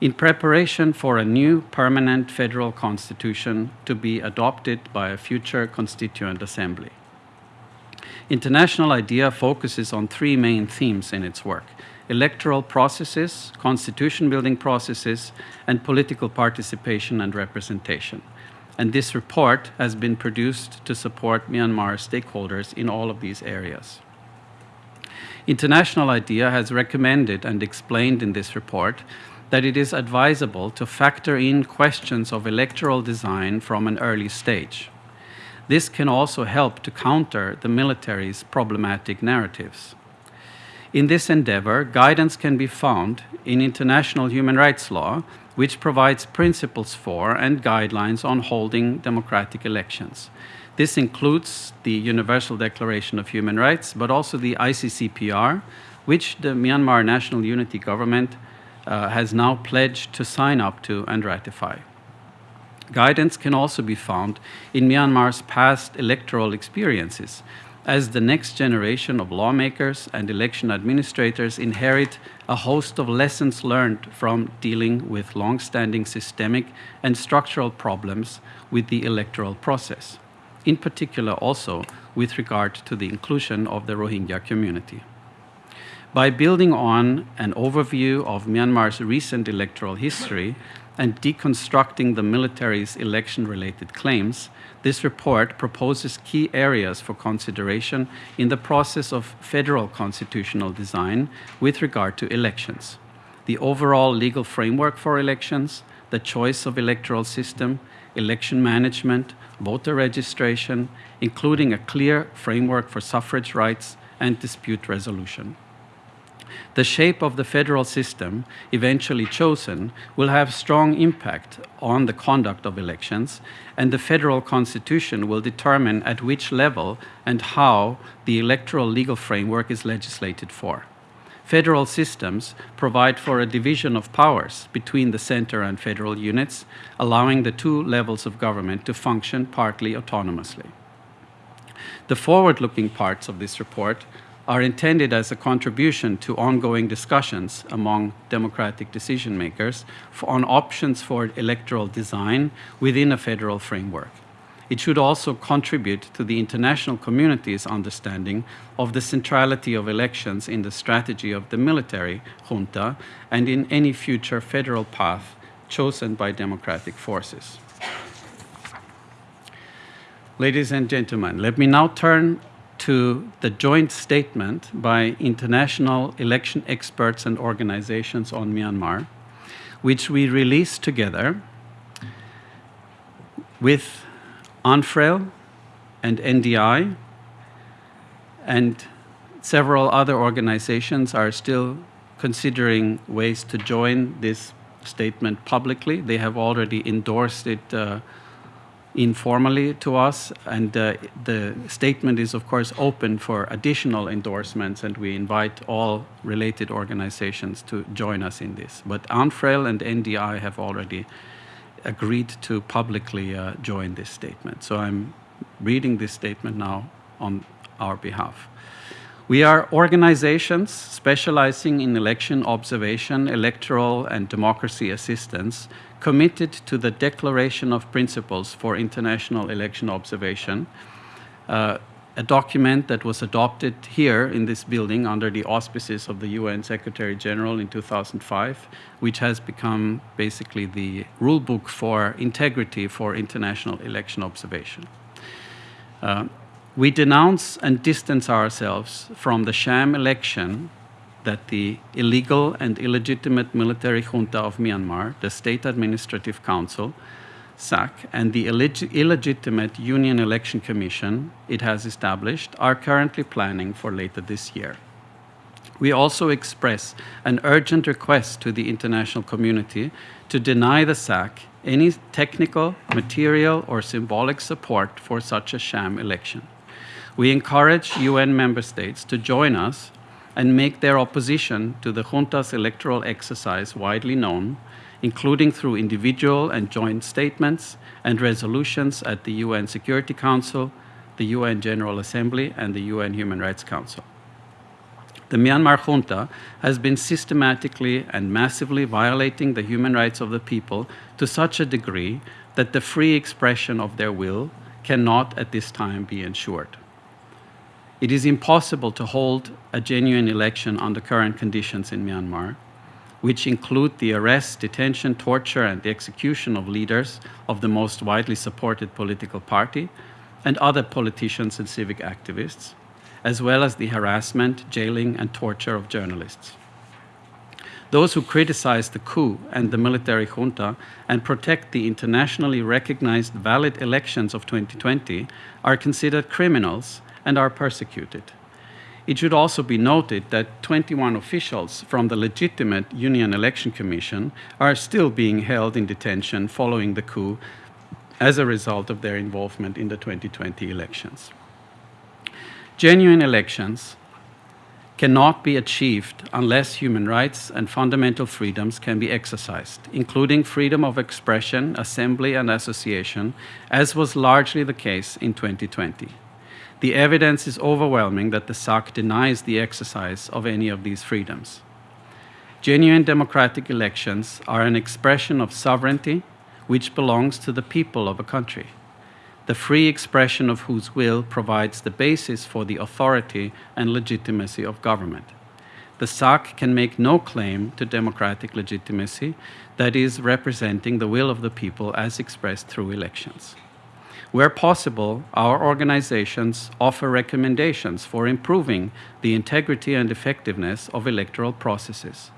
in preparation for a new permanent federal constitution to be adopted by a future constituent assembly. International IDEA focuses on three main themes in its work electoral processes, constitution building processes, and political participation and representation. And this report has been produced to support Myanmar stakeholders in all of these areas. International IDEA has recommended and explained in this report that it is advisable to factor in questions of electoral design from an early stage. this can also help to counter the military's problematic narratives. In this endeavor, guidance can be found in international human rights law, which provides principles for and guidelines on holding democratic elections. This includes the Universal Declaration of Human Rights, but also the ICCPR, which the Myanmar National Unity Government uh, has now pledged to sign up to and ratify. Guidance can also be found in Myanmar's past electoral experiences, as the next generation of lawmakers and election administrators inherit a host of lessons learned from dealing with long-standing systemic and structural problems with the electoral process, in particular also with regard to the inclusion of the Rohingya community. By building on an overview of Myanmar's recent electoral history and deconstructing the military's election-related claims, this report proposes key areas for consideration in the process of federal constitutional design with regard to elections. The overall legal framework for elections, the choice of electoral system, election management, voter registration, including a clear framework for suffrage rights and dispute resolution. The shape of the federal system eventually chosen will have strong impact on the conduct of elections, and the federal constitution will determine at which level and how the electoral legal framework is legislated for. Federal systems provide for a division of powers between the center and federal units, allowing the two levels of government to function partly autonomously. The forward looking parts of this report are intended as a contribution to ongoing discussions among democratic decision makers on options for electoral design within a federal framework. It should also contribute to the international community's understanding of the centrality of elections in the strategy of the military junta and in any future federal path chosen by democratic forces. Ladies and gentlemen, let me now turn to the joint statement by international election experts and organizations on Myanmar, which we released together with ANFREL and NDI, and several other organizations are still considering ways to join this statement publicly. They have already endorsed it uh, informally to us, and uh, the statement is, of course, open for additional endorsements, and we invite all related organizations to join us in this. But ANFREL and NDI have already agreed to publicly uh, join this statement. So I'm reading this statement now on our behalf. We are organizations specializing in election observation, electoral, and democracy assistance committed to the Declaration of Principles for International Election Observation, uh, a document that was adopted here in this building under the auspices of the UN Secretary General in 2005, which has become basically the rule book for integrity for international election observation. Uh, we denounce and distance ourselves from the sham election that the illegal and illegitimate military junta of Myanmar, the State Administrative Council, SAC, and the illeg illegitimate Union Election Commission it has established are currently planning for later this year. We also express an urgent request to the international community to deny the SAC any technical, material, or symbolic support for such a sham election. We encourage UN member states to join us and make their opposition to the junta's electoral exercise widely known, including through individual and joint statements and resolutions at the UN Security Council, the UN General Assembly, and the UN Human Rights Council. The Myanmar junta has been systematically and massively violating the human rights of the people to such a degree that the free expression of their will cannot at this time be ensured. It is impossible to hold a genuine election under current conditions in Myanmar, which include the arrest, detention, torture, and the execution of leaders of the most widely supported political party and other politicians and civic activists, as well as the harassment, jailing, and torture of journalists. those who criticize the coup and the military junta and protect the internationally recognized valid elections of 2020 are considered criminals and are persecuted. It should also be noted that 21 officials from the legitimate Union Election Commission are still being held in detention following the coup as a result of their involvement in the 2020 elections. Genuine elections cannot be achieved unless human rights and fundamental freedoms can be exercised, including freedom of expression, assembly, and association, as was largely the case in 2020. The evidence is overwhelming that the SAC denies the exercise of any of these freedoms. Genuine democratic elections are an expression of sovereignty which belongs to the people of a country the free expression of whose will provides the basis for the authority and legitimacy of government. The SAC can make no claim to democratic legitimacy, that is, representing the will of the people as expressed through elections. Where possible, our organizations offer recommendations for improving the integrity and effectiveness of electoral processes.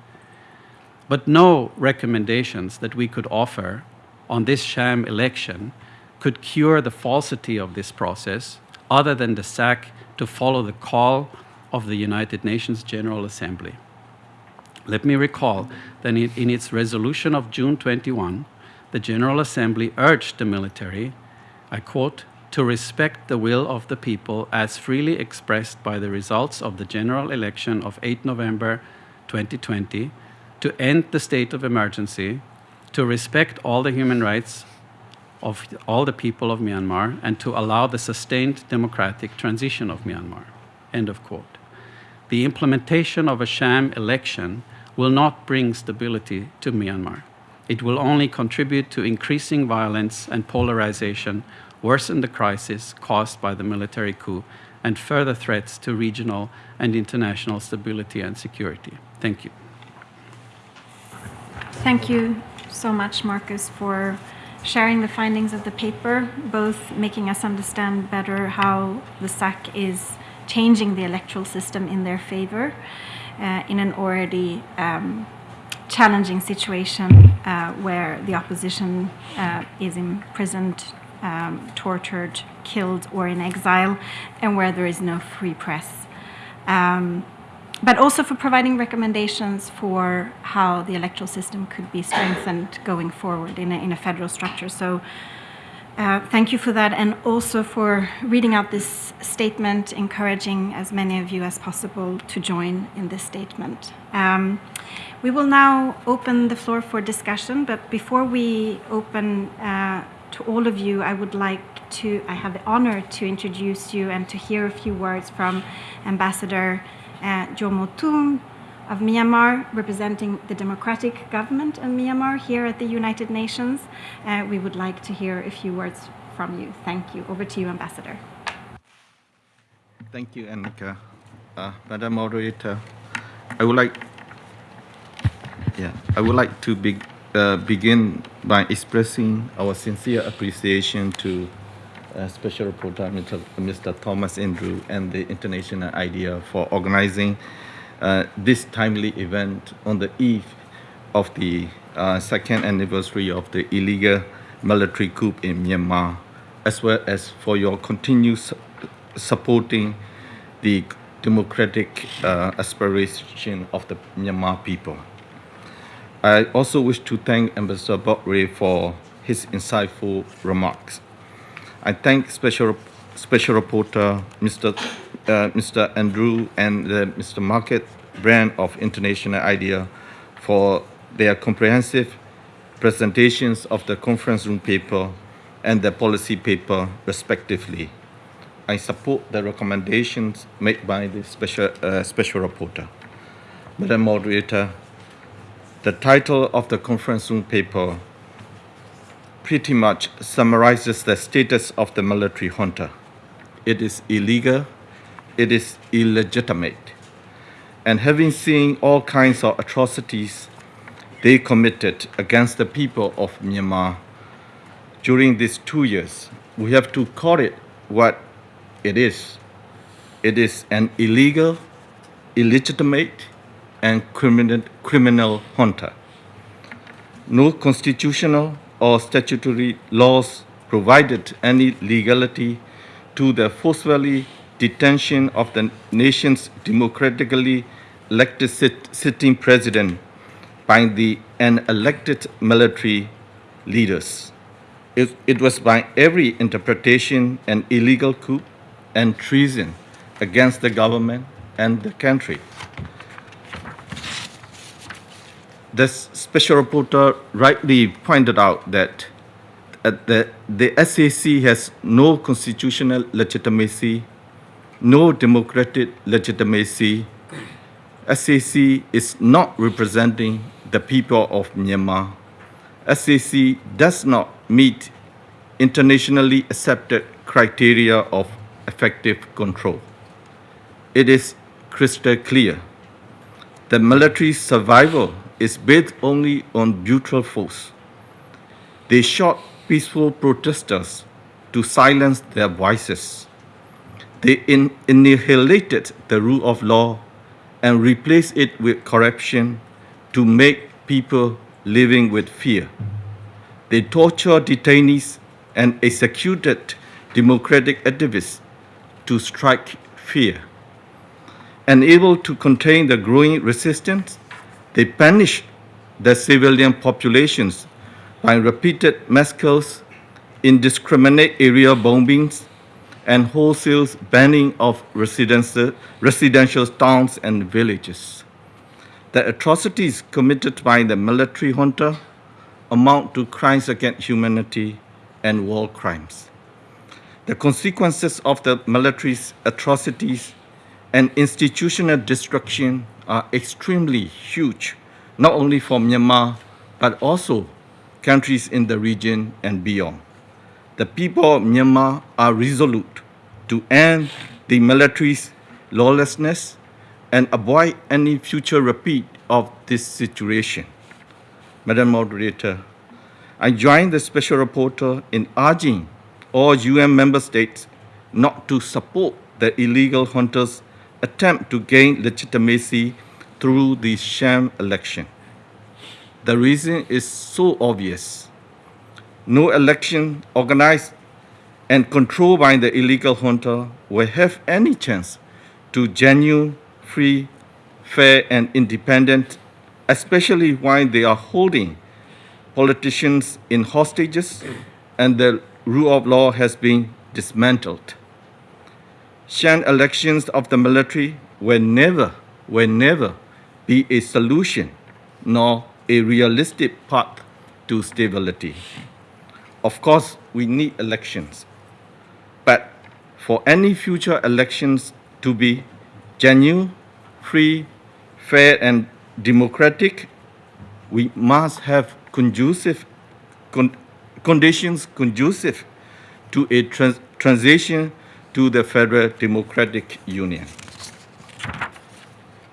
But no recommendations that we could offer on this sham election could cure the falsity of this process other than the SAC to follow the call of the United Nations General Assembly. Let me recall that in its resolution of June 21, the General Assembly urged the military, I quote, to respect the will of the people as freely expressed by the results of the general election of 8 November 2020, to end the state of emergency, to respect all the human rights of all the people of Myanmar and to allow the sustained democratic transition of Myanmar. End of quote. The implementation of a sham election will not bring stability to Myanmar. It will only contribute to increasing violence and polarization, worsen the crisis caused by the military coup, and further threats to regional and international stability and security. Thank you. Thank you so much, Marcus, for sharing the findings of the paper, both making us understand better how the SAC is changing the electoral system in their favor uh, in an already um, challenging situation uh, where the opposition uh, is imprisoned, um, tortured, killed, or in exile, and where there is no free press. Um, but also for providing recommendations for how the electoral system could be strengthened going forward in a, in a federal structure. So uh, thank you for that, and also for reading out this statement, encouraging as many of you as possible to join in this statement. Um, we will now open the floor for discussion, but before we open uh, to all of you, I would like to, I have the honor to introduce you and to hear a few words from Ambassador uh, Kyaw Moe of Myanmar, representing the democratic government in Myanmar here at the United Nations. Uh, we would like to hear a few words from you. Thank you. Over to you, Ambassador. Thank you, Annika. Uh, Madam Moderator, I would like, yeah, I would like to be, uh, begin by expressing our sincere appreciation to uh, Special Reporter Mr. Mr. Thomas Andrew and the International IDEA for organizing uh, this timely event on the eve of the uh, second anniversary of the illegal military coup in Myanmar, as well as for your continued su supporting the democratic uh, aspiration of the Myanmar people. I also wish to thank Ambassador Bob Rae for his insightful remarks. I thank Special, Special Reporter Mr. Uh, Mr. Andrew and uh, Mr. Marcus Brand of International IDEA for their comprehensive presentations of the conference room paper and the policy paper respectively. I support the recommendations made by the special, uh, special reporter. Madam Moderator, the title of the conference room paper pretty much summarizes the status of the military junta. It is illegal, it is illegitimate, and having seen all kinds of atrocities they committed against the people of Myanmar during these two years, we have to call it what it is. It is an illegal, illegitimate, and criminal, junta. No constitutional or statutory laws provided any legality to the forcefully detention of the nation's democratically elected sit- sitting president by the unelected military leaders. It, it was by every interpretation an illegal coup and treason against the government and the country. The s- special rapporteur rightly pointed out that uh, the, the SAC has no constitutional legitimacy, no democratic legitimacy. SAC is not representing the people of Myanmar. SAC does not meet internationally accepted criteria of effective control. It is crystal clear. The military survival is based only on brutal force. They shot peaceful protesters to silence their voices. They in- annihilated the rule of law and replaced it with corruption to make people living with fear. They tortured detainees and executed democratic activists to strike fear. Unable to contain the growing resistance, they punished the civilian populations by repeated massacres, indiscriminate area bombings, and wholesale banning of residential, residential towns and villages. The atrocities committed by the military junta amount to crimes against humanity and war crimes. The consequences of the military's atrocities and institutional destruction are extremely huge, not only for Myanmar, but also countries in the region and beyond. The people of Myanmar are resolute to end the military's lawlessness and avoid any future repeat of this situation. Madam Moderator, I join the special rapporteur in urging all UN member states not to support the illegal junta's attempt to gain legitimacy through the sham election. The reason is so obvious. No election organized and controlled by the illegal junta will have any chance to genuine, free, fair, and independent, especially while they are holding politicians in hostages and the rule of law has been dismantled. Sham elections of the military will never, will never be a solution nor a realistic path to stability. Of course, we need elections, but for any future elections to be genuine, free, fair, and democratic, we must have conducive con- conditions conducive to a trans- transition to the Federal Democratic Union.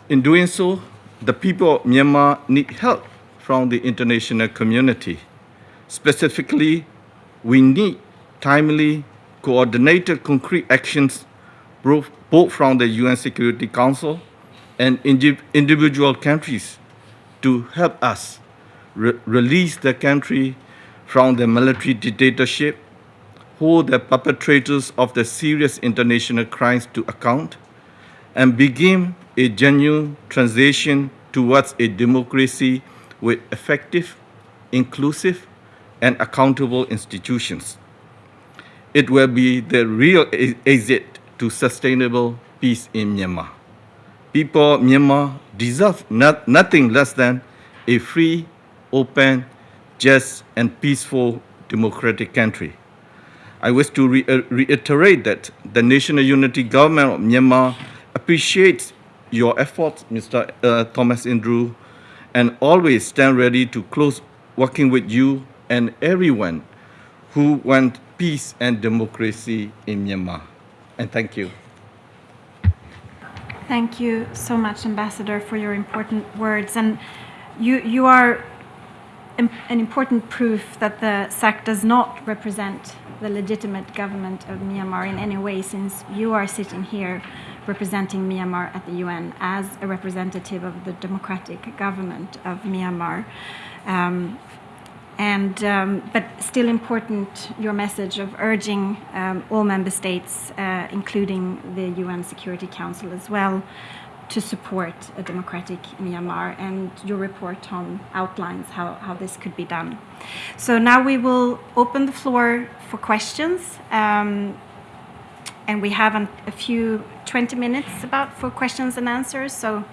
In doing so, the people of Myanmar need help from the international community. Specifically, we need timely, coordinated, concrete actions both from the UN Security Council and individual countries to help us re- release the country from the military dictatorship, hold the perpetrators of the serious international crimes to account, and begin a genuine transition towards a democracy with effective, inclusive, and accountable institutions. It will be the real exit to sustainable peace in Myanmar. People of Myanmar deserve not, nothing less than a free, open, just, and peaceful democratic country. I wish to re- uh, reiterate that the National Unity Government of Myanmar appreciates your efforts, Mr. Uh, Thomas Andrew, and always stand ready to close working with you and everyone who want peace and democracy in Myanmar. And thank you. Thank you so much, Ambassador, for your important words. And you, you are an important proof that the SAC does not represent the legitimate government of Myanmar in any way, since you are sitting here representing Myanmar at the UN as a representative of the democratic government of Myanmar. Um, and um, but still important your message of urging um, all member states, uh, including the UN Security Council as well, to support a democratic Myanmar. And your report, Tom, outlines how, how this could be done. So now we will open the floor for questions. Um, and we have an, a few 20 minutes about for questions and answers. So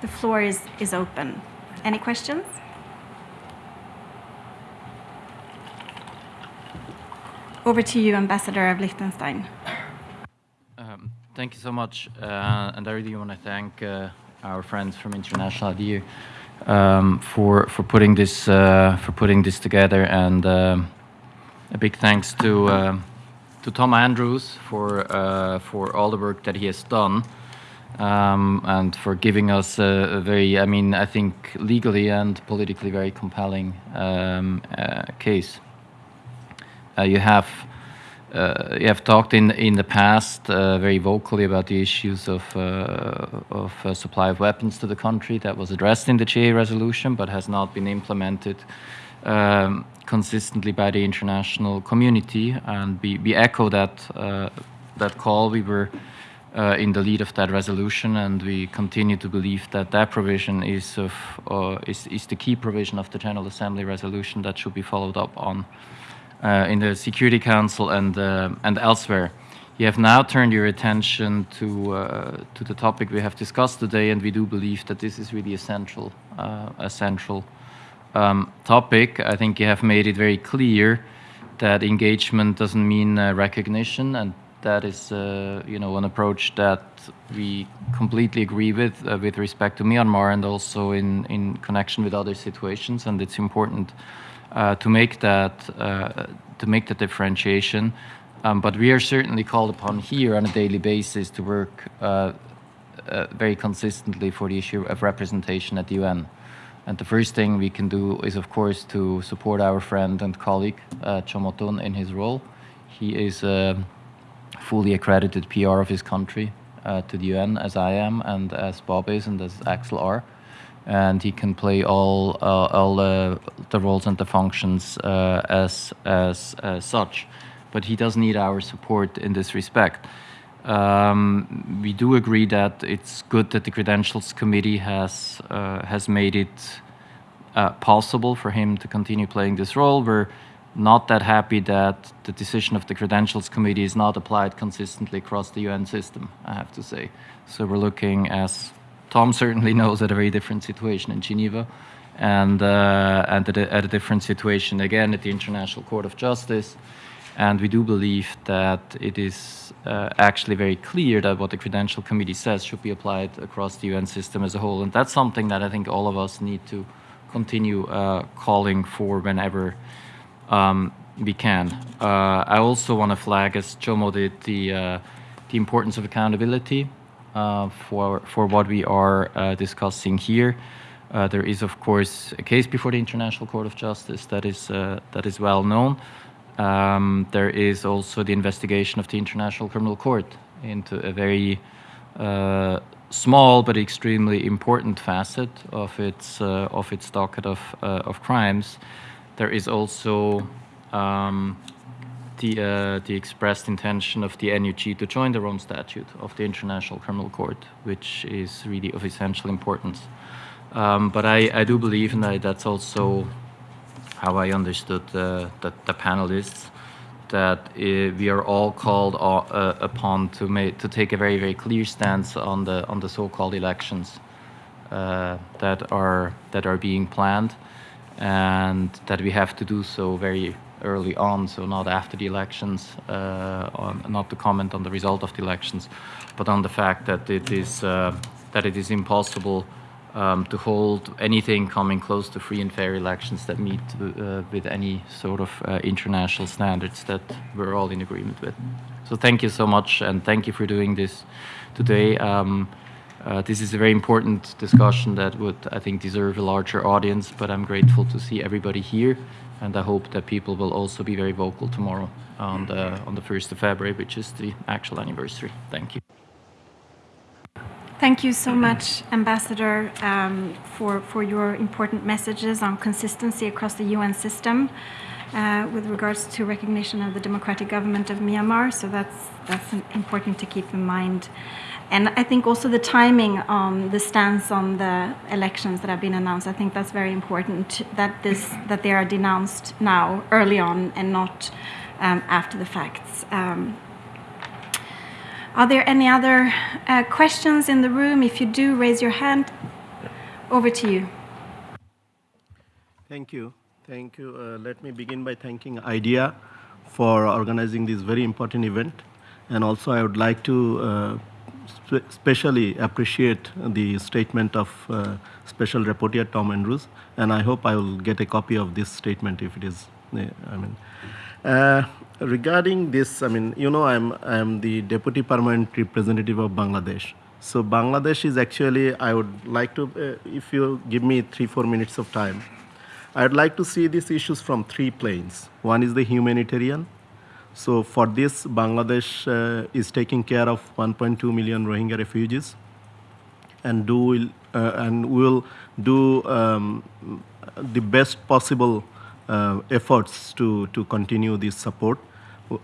the floor is, is open. Any questions? Over to you, Ambassador of Liechtenstein. Thank you so much, uh, and I really want to thank uh, our friends from International IDEA um, for for putting this uh, for putting this together, and um, a big thanks to um, to Tom Andrews for uh, for all the work that he has done. Um, and for giving us a, a, very, I mean, I think legally and politically very compelling um, uh, case. Uh, you have uh, you have talked in in the past uh, very vocally about the issues of of supply of weapons to the country that was addressed in the GA resolution, but has not been implemented um, consistently by the international community. And we, we echo that that call. We were uh, in the lead of that resolution, and we continue to believe that that provision is of uh, is, is the key provision of the General Assembly resolution that should be followed up on uh, in the Security Council and uh, and elsewhere. You have now turned your attention to uh, to the topic we have discussed today, and we do believe that this is really a central a central um, topic. I think you have made it very clear that engagement doesn't mean recognition, and that is, uh, you know, an approach that we completely agree with uh, with respect to Myanmar and also in in connection with other situations. And it's important uh, to make that uh, to make the differentiation. Um, but we are certainly called upon here on a daily basis to work uh, uh, very consistently for the issue of representation at the UN. And the first thing we can do is, of course, to support our friend and colleague uh, Kyaw Moe Tun in his role. He is a fully accredited PR of his country uh, to the UN, as I am, and as Bob is, and as Axel are and he can play all uh, all the roles and the functions uh, as, as, as such. But he does need our support in this respect. Um, we do agree that it's good that the Credentials Committee has uh, has made it possible for him to continue playing this role. We're not that happy that the decision of the Credentials Committee is not applied consistently across the UN system, I have to say. So we're looking, as Tom certainly knows at a very different situation in Geneva and, uh, and at, a, at a different situation again at the International Court of Justice. And we do believe that it is uh, actually very clear that what the Credential Committee says should be applied across the UN system as a whole. And that's something that I think all of us need to continue uh, calling for whenever um, we can. Uh, I also want to flag, as Kyaw Moe did, the, uh, the importance of accountability for, for what we are uh, discussing here. Uh, there is, of course, a case before the International Court of Justice that is, that is well known. Um, there is also the investigation of the International Criminal Court into a very uh, small but extremely important facet of its uh, of its docket of uh, of crimes. There is also um, the, uh, the expressed intention of the NUG to join the Rome Statute of the International Criminal Court, which is really of essential importance. Um, but I, I do believe, and I, that's also how I understood uh, the, the panelists, that uh, we are all called uh, upon to make to take a very very clear stance on the on the so-called elections uh, that are that are being planned, and that we have to do so very early on, so not after the elections, uh, on, not to comment on the result of the elections, but on the fact that it is uh, that it is impossible um, to hold anything coming close to free and fair elections that meet uh, with any sort of uh, international standards that we're all in agreement with. So thank you so much, and thank you for doing this today. Um, uh, this is a very important discussion that would, I think, deserve a larger audience, but I'm grateful to see everybody here and I hope that people will also be very vocal tomorrow on the on the 1st of February, which is the actual anniversary. Thank you. Thank you so much, Ambassador, um, for, for your important messages on consistency across the UN system uh, with regards to recognition of the democratic government of Myanmar. So that's, that's important to keep in mind. And I think also the timing on the stance on the elections that have been announced, I think that's very important that, this, that they are denounced now, early on, and not um, after the facts. Um, are there any other uh, questions in the room? If you do, raise your hand. Over to you. Thank you. Thank you. Uh, let me begin by thanking IDEA for organizing this very important event. And also, I would like to uh, spe specially appreciate the statement of uh, Special Rapporteur Tom Andrews. And I hope I will get a copy of this statement if it is, I mean. Uh, regarding this, I mean, you know, I'm, I'm the Deputy Permanent Representative of Bangladesh. So Bangladesh is actually, I would like to, uh, if you give me three, four minutes of time, I'd like to see these issues from three planes. One is the humanitarian. So for this, Bangladesh uh, is taking care of 1.2 million Rohingya refugees, and do uh, and will do um, the best possible uh, efforts to to continue this support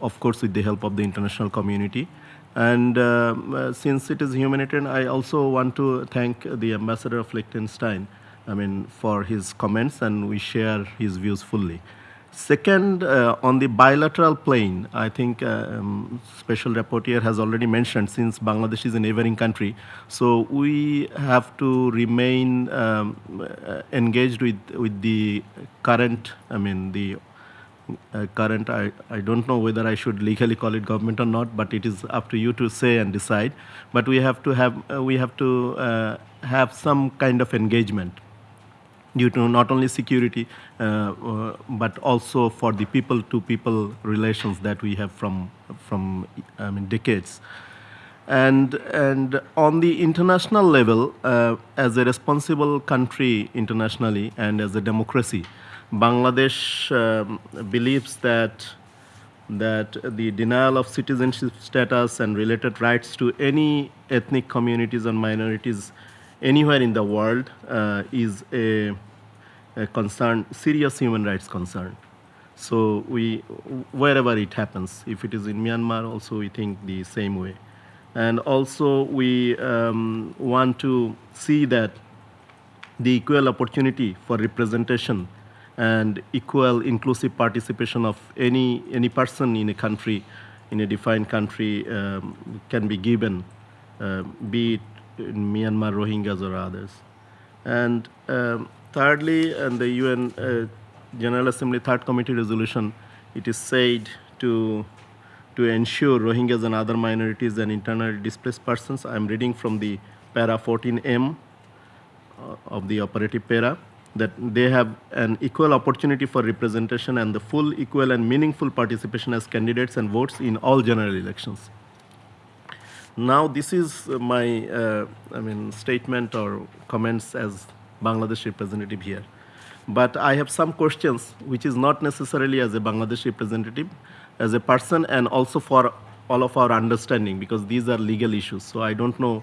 of course with the help of the international community. And um, uh, since it is humanitarian, I also want to thank the ambassador of Liechtenstein, I mean, for his comments, and we share his views fully. Second, uh, on the bilateral plane, I think uh, um, Special Rapporteur has already mentioned since Bangladesh is a neighboring country, so we have to remain um, uh, engaged with, with the current, I mean, the uh, current, I, I don't know whether I should legally call it government or not, but it is up to you to say and decide. But we have to have, uh, we have to have some kind of engagement due to not only security, uh, uh, but also for the people-to-people relations that we have from, from I mean, decades. And, and on the international level, uh, as a responsible country internationally and as a democracy, Bangladesh um, believes that that the denial of citizenship status and related rights to any ethnic communities and minorities anywhere in the world uh, is a, concern, serious human rights concern. So we, wherever it happens, if it is in Myanmar, also we think the same way. And also we um, want to see that the equal opportunity for representation and equal inclusive participation of any, any person in a country, in a defined country, um, can be given, uh, be it in Myanmar, Rohingyas or others. And um, thirdly, and the UN uh, General Assembly Third Committee resolution, it is said to, to ensure Rohingyas and other minorities and internally displaced persons. I'm reading from the para 14M uh, of the operative para that they have an equal opportunity for representation and the full, equal, and meaningful participation as candidates and votes in all general elections. Now, this is my, uh, I mean, statement or comments as Bangladesh representative here. But I have some questions, which is not necessarily as a Bangladesh representative, as a person, and also for all of our understanding, because these are legal issues. So I don't know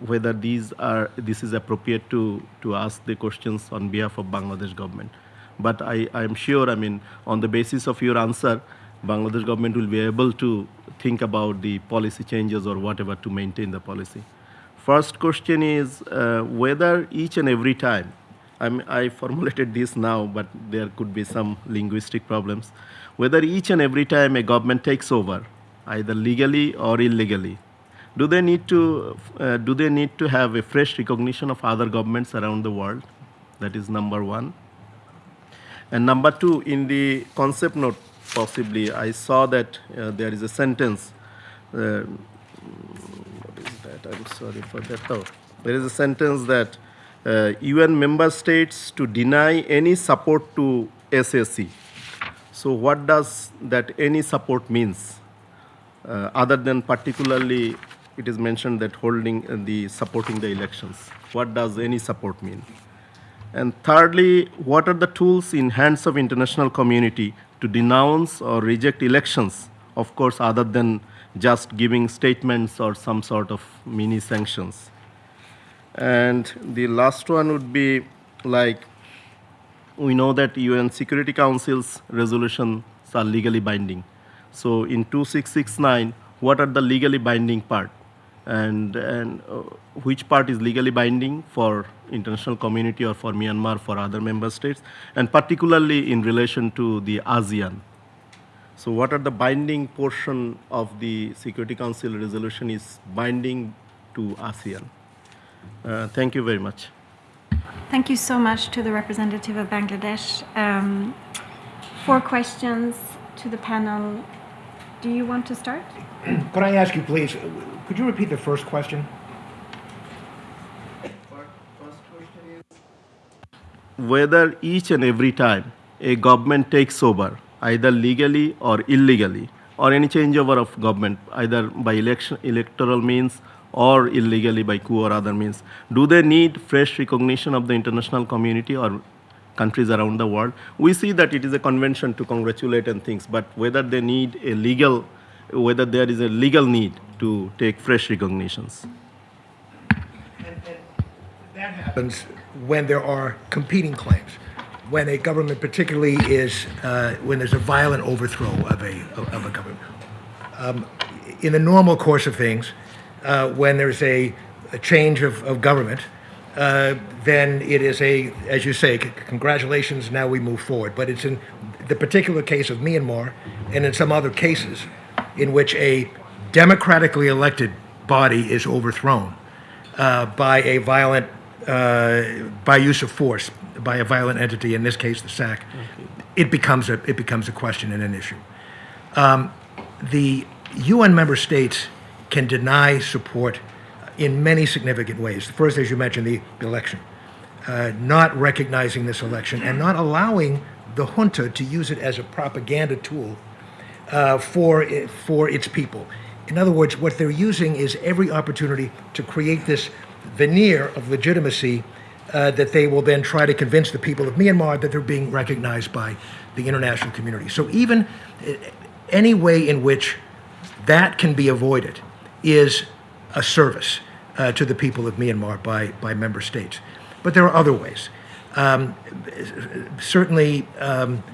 whether these are this is appropriate to to ask the questions on behalf of Bangladesh government. But I am sure, I mean, on the basis of your answer, Bangladesh government will be able to think about the policy changes or whatever to maintain the policy. First question is uh, whether each and every time, I, I formulated this now, but there could be some linguistic problems, whether each and every time a government takes over, either legally or illegally, do they need to uh, do they need to have a fresh recognition of other governments around the world? That is number one. And number two, in the concept note, possibly I saw that uh, there is a sentence. That? I'm sorry for that. Oh, there is a sentence that UN uh, member states to deny any support to SAC. So what does that any support means? Uh, other than particularly it is mentioned that holding uh, the supporting the elections. What does any support mean? And thirdly, what are the tools in hands of international community to denounce or reject elections, of course, other than just giving statements or some sort of mini sanctions. And the last one would be like we know that UN Security Council's resolutions are legally binding. So in 2669, what are the legally binding part? And, and uh, which part is legally binding for international community or for Myanmar, for other member states, and particularly in relation to the ASEAN. So what are the binding portion of the Security Council resolution is binding to ASEAN? Uh, thank you very much. Thank you so much to the representative of Bangladesh. Um, four questions to the panel. Do you want to start? <clears throat> Could I ask you, please, could you repeat the first question? whether each and every time a government takes over, either legally or illegally, or any changeover of government, either by election, electoral means or illegally by coup or other means, do they need fresh recognition of the international community or countries around the world? We see that it is a convention to congratulate and things, but whether they need a legal, whether there is a legal need to take fresh recognitions. and That happens when there are competing claims, when a government particularly is, uh, when there's a violent overthrow of a, of a government. Um, in the normal course of things, uh, when there's a, a change of, of government, uh, then it is a, as you say, congratulations, now we move forward. But it's in the particular case of Myanmar and in some other cases in which a democratically elected body is overthrown uh, by a violent, uh, by use of force, by a violent entity, in this case the SAC, it becomes a, it becomes a question and an issue. Um, the UN member states can deny support in many significant ways. First, as you mentioned, the election, uh, not recognizing this election and not allowing the junta to use it as a propaganda tool uh, for for its people. In other words, what they're using is every opportunity to create this veneer of legitimacy uh, that they will then try to convince the people of Myanmar that they're being recognized by the international community. So even uh, any way in which that can be avoided is a service uh, to the people of Myanmar by, by member states. But there are other ways. Um, certainly, um,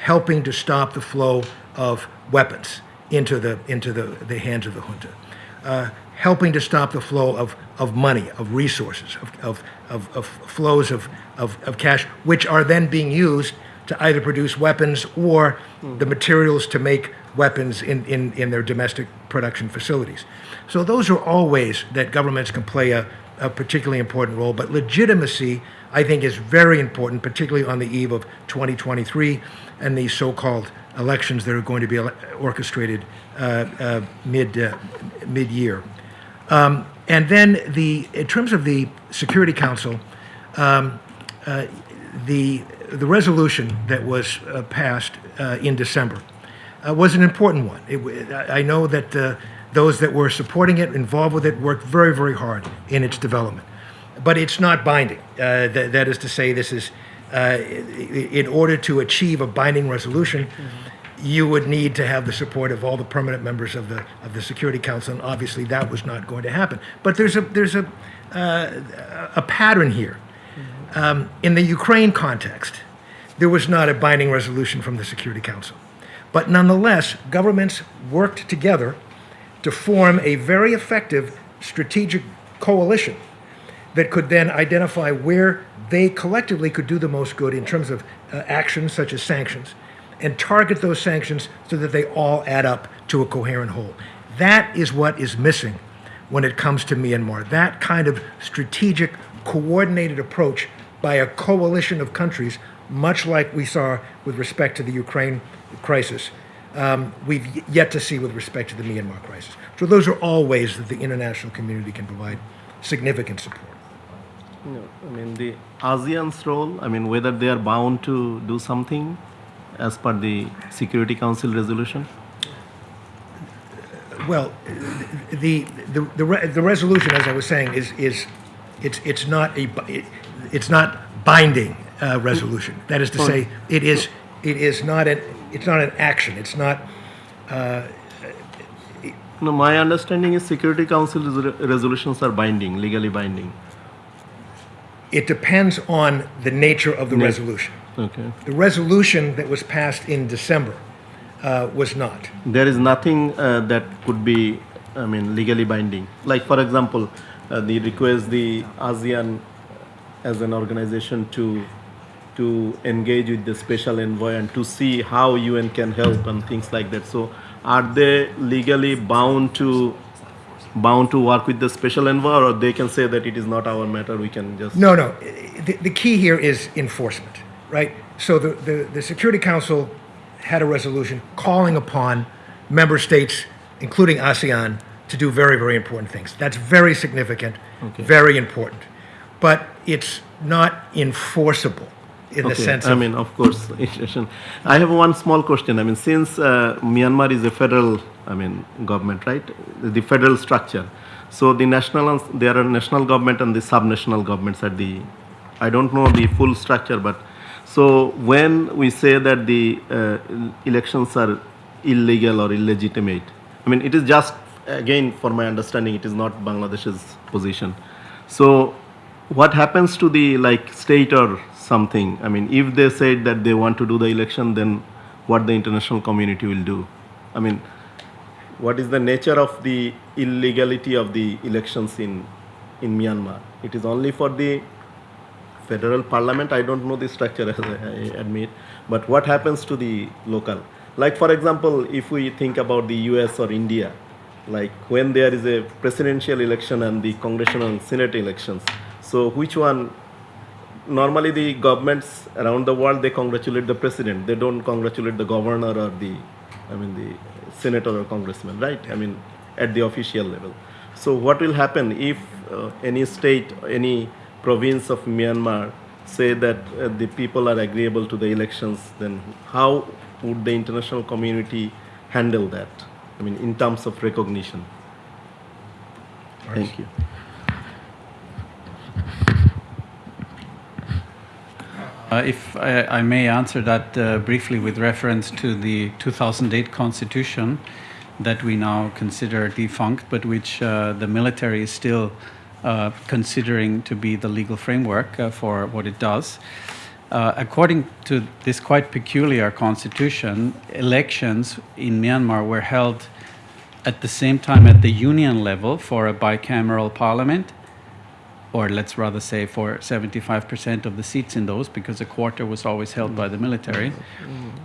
helping to stop the flow of weapons into the into the, the hands of the junta, uh, helping to stop the flow of, of money, of resources, of, of, of, flows of, of, of cash, which are then being used to either produce weapons or the materials to make weapons in, in, in their domestic production facilities. So those are all ways that governments can play a, a particularly important role. But legitimacy, I think, is very important, particularly on the eve of 2023 and these so-called elections that are going to be orchestrated uh, uh, mid uh, mid-year. Um, and then the in terms of the Security Council, um, uh, the the resolution that was uh, passed uh, in December uh, was an important one. It, I know that uh, those that were supporting it, involved with it, worked very, very hard in its development. But it's not binding. Uh, that, that is to say, this is in order to achieve a binding resolution. You would need to have the support of all the permanent members of the of the Security Council, and obviously that was not going to happen. But there's a there's a uh, a pattern here. Um, in the Ukraine context, there was not a binding resolution from the Security Council. But nonetheless, governments worked together to form a very effective strategic coalition that could then identify where they collectively could do the most good in terms of uh, actions such as sanctions and target those sanctions so that they all add up to a coherent whole. That is what is missing when it comes to Myanmar. That kind of strategic, coordinated approach by a coalition of countries, much like we saw with respect to the Ukraine crisis, um, we've yet to see with respect to the Myanmar crisis. So those are all ways that the international community can provide significant support. No, I mean, the ASEAN's role, I mean, whether they are bound to do something as per the Security Council resolution? Well, the, the, the, re- the resolution, as I was saying, is, is, it's, it's not a, it's not binding uh, resolution. That is to say, it is, it is not an, it's not an action. It's not, No, my understanding is Security Council resolutions are binding, legally binding. It depends on the nature of the resolution. Okay. The resolution that was passed in December uh, was not. There is nothing uh, that could be, I mean, legally binding. Like, for example, uh, the request the ASEAN as an organization to to engage with the special envoy and to see how UN can help and things like that. So, are they legally bound to bound to work with the special envoy, or they can say that it is not our matter? We can just No, no. The, the key here is enforcement, right? So the, the, the Security Council had a resolution calling upon member states, including ASEAN, to do very, very important things. That's very significant, very important. But it's not enforceable in the Okay, sense I mean, of course. <laughs> I have one small question. I mean, since uh, Myanmar is a federal, I mean, government, right? The federal structure. So the national, there are national government and the sub-national governments at the, I don't know the full structure, but so when we say that the uh, elections are illegal or illegitimate, I mean, it is just again, for my understanding, it is not Bangladesh's position. So what happens to the like state or something? I mean if they said that they want to do the election then what the international community will do? I mean what is the nature of the illegality of the elections in in myanmar? It is only for the federal parliament i don't know the structure <laughs> as i admit. But what happens to the local? Like for example if we think about the us or india like when there is a presidential election and the congressional and senate elections so which one? Normally the governments around the world they congratulate the president. They don't congratulate the governor or the i mean the senator or congressman right? I mean at the official level. So what will happen if uh, any state any province of myanmar say that uh, the people are agreeable to the elections then how would the international community handle that? I mean in terms of recognition. Thank you. Uh, If I I may answer that uh, briefly with reference to the 2008 constitution that we now consider defunct, but which uh, the military is still considering to be the legal framework uh, for what it does. Uh, according to this quite peculiar constitution, elections in Myanmar were held at the same time at the union level for a bicameral parliament or let's rather say for 75% of the seats in those, because a quarter was always held by the military,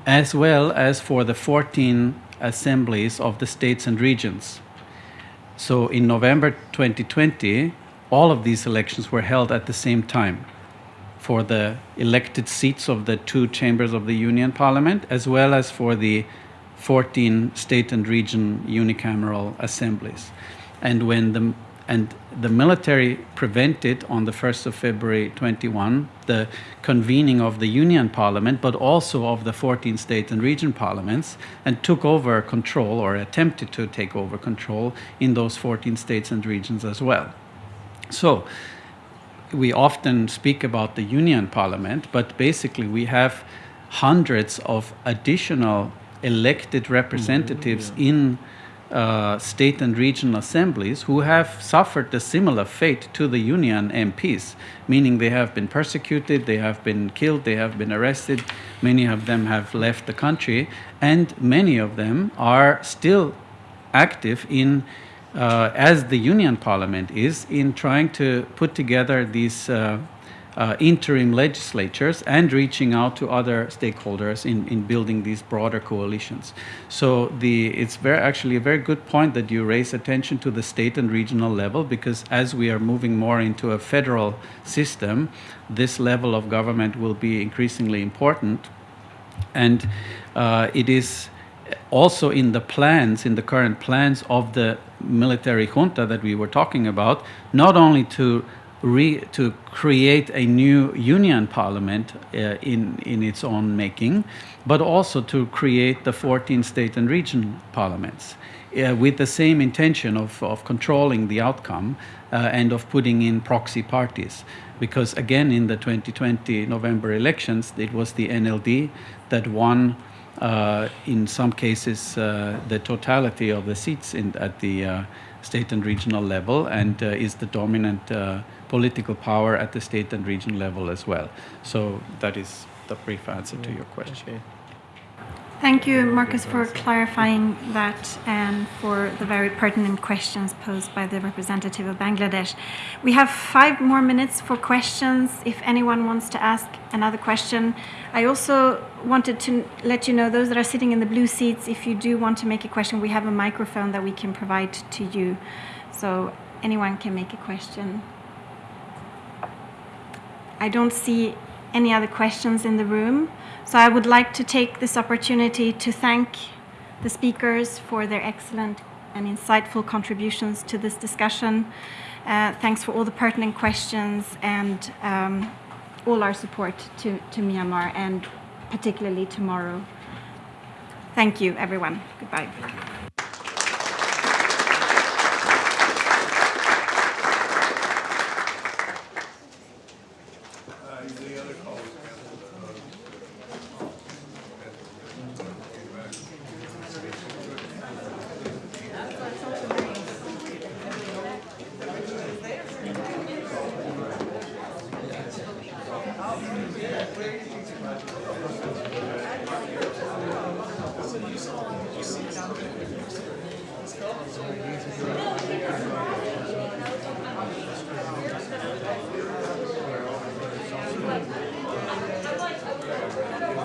as well as for the 14 assemblies of the states and regions. So in November 2020, all of these elections were held at the same time for the elected seats of the two chambers of the Union Parliament, as well as for the 14 state and region unicameral assemblies. And when the and the military prevented on the 1st of February 21 the convening of the Union Parliament, but also of the 14 state and region parliaments, and took over control or attempted to take over control in those 14 states and regions as well. So, we often speak about the union parliament, but basically we have hundreds of additional elected representatives in uh, state and regional assemblies who have suffered a similar fate to the union MPs, meaning they have been persecuted, they have been killed, they have been arrested, many of them have left the country, and many of them are still active in uh, as the Union Parliament is in trying to put together these uh, uh, interim legislatures and reaching out to other stakeholders in, in building these broader coalitions. So the, it's very, actually a very good point that you raise attention to the state and regional level because as we are moving more into a federal system, this level of government will be increasingly important. And uh, it is also in the plans, in the current plans of the military junta that we were talking about, not only to re, to create a new union parliament uh, in in its own making, but also to create the 14 state and region parliaments. Uh, with the same intention of, of controlling the outcome uh, and of putting in proxy parties. Because again, in the 2020 November elections, it was the NLD that won in some cases, uh, the totality of the seats in, at the uh, state and regional level and uh, is the dominant uh, political power at the state and regional level as well. So that is the brief answer to your question. Okay. Thank you, Marcus, for clarifying that and for the very pertinent questions posed by the representative of Bangladesh. We have five more minutes for questions if anyone wants to ask another question. I also wanted to let you know, those that are sitting in the blue seats, if you do want to make a question, we have a microphone that we can provide to you. So anyone can make a question. I don't see any other questions in the room. So I would like to take this opportunity to thank the speakers for their excellent and insightful contributions to this discussion. Uh, thanks for all the pertinent questions and um, all our support to, to Myanmar and particularly tomorrow. Thank you, everyone. Goodbye.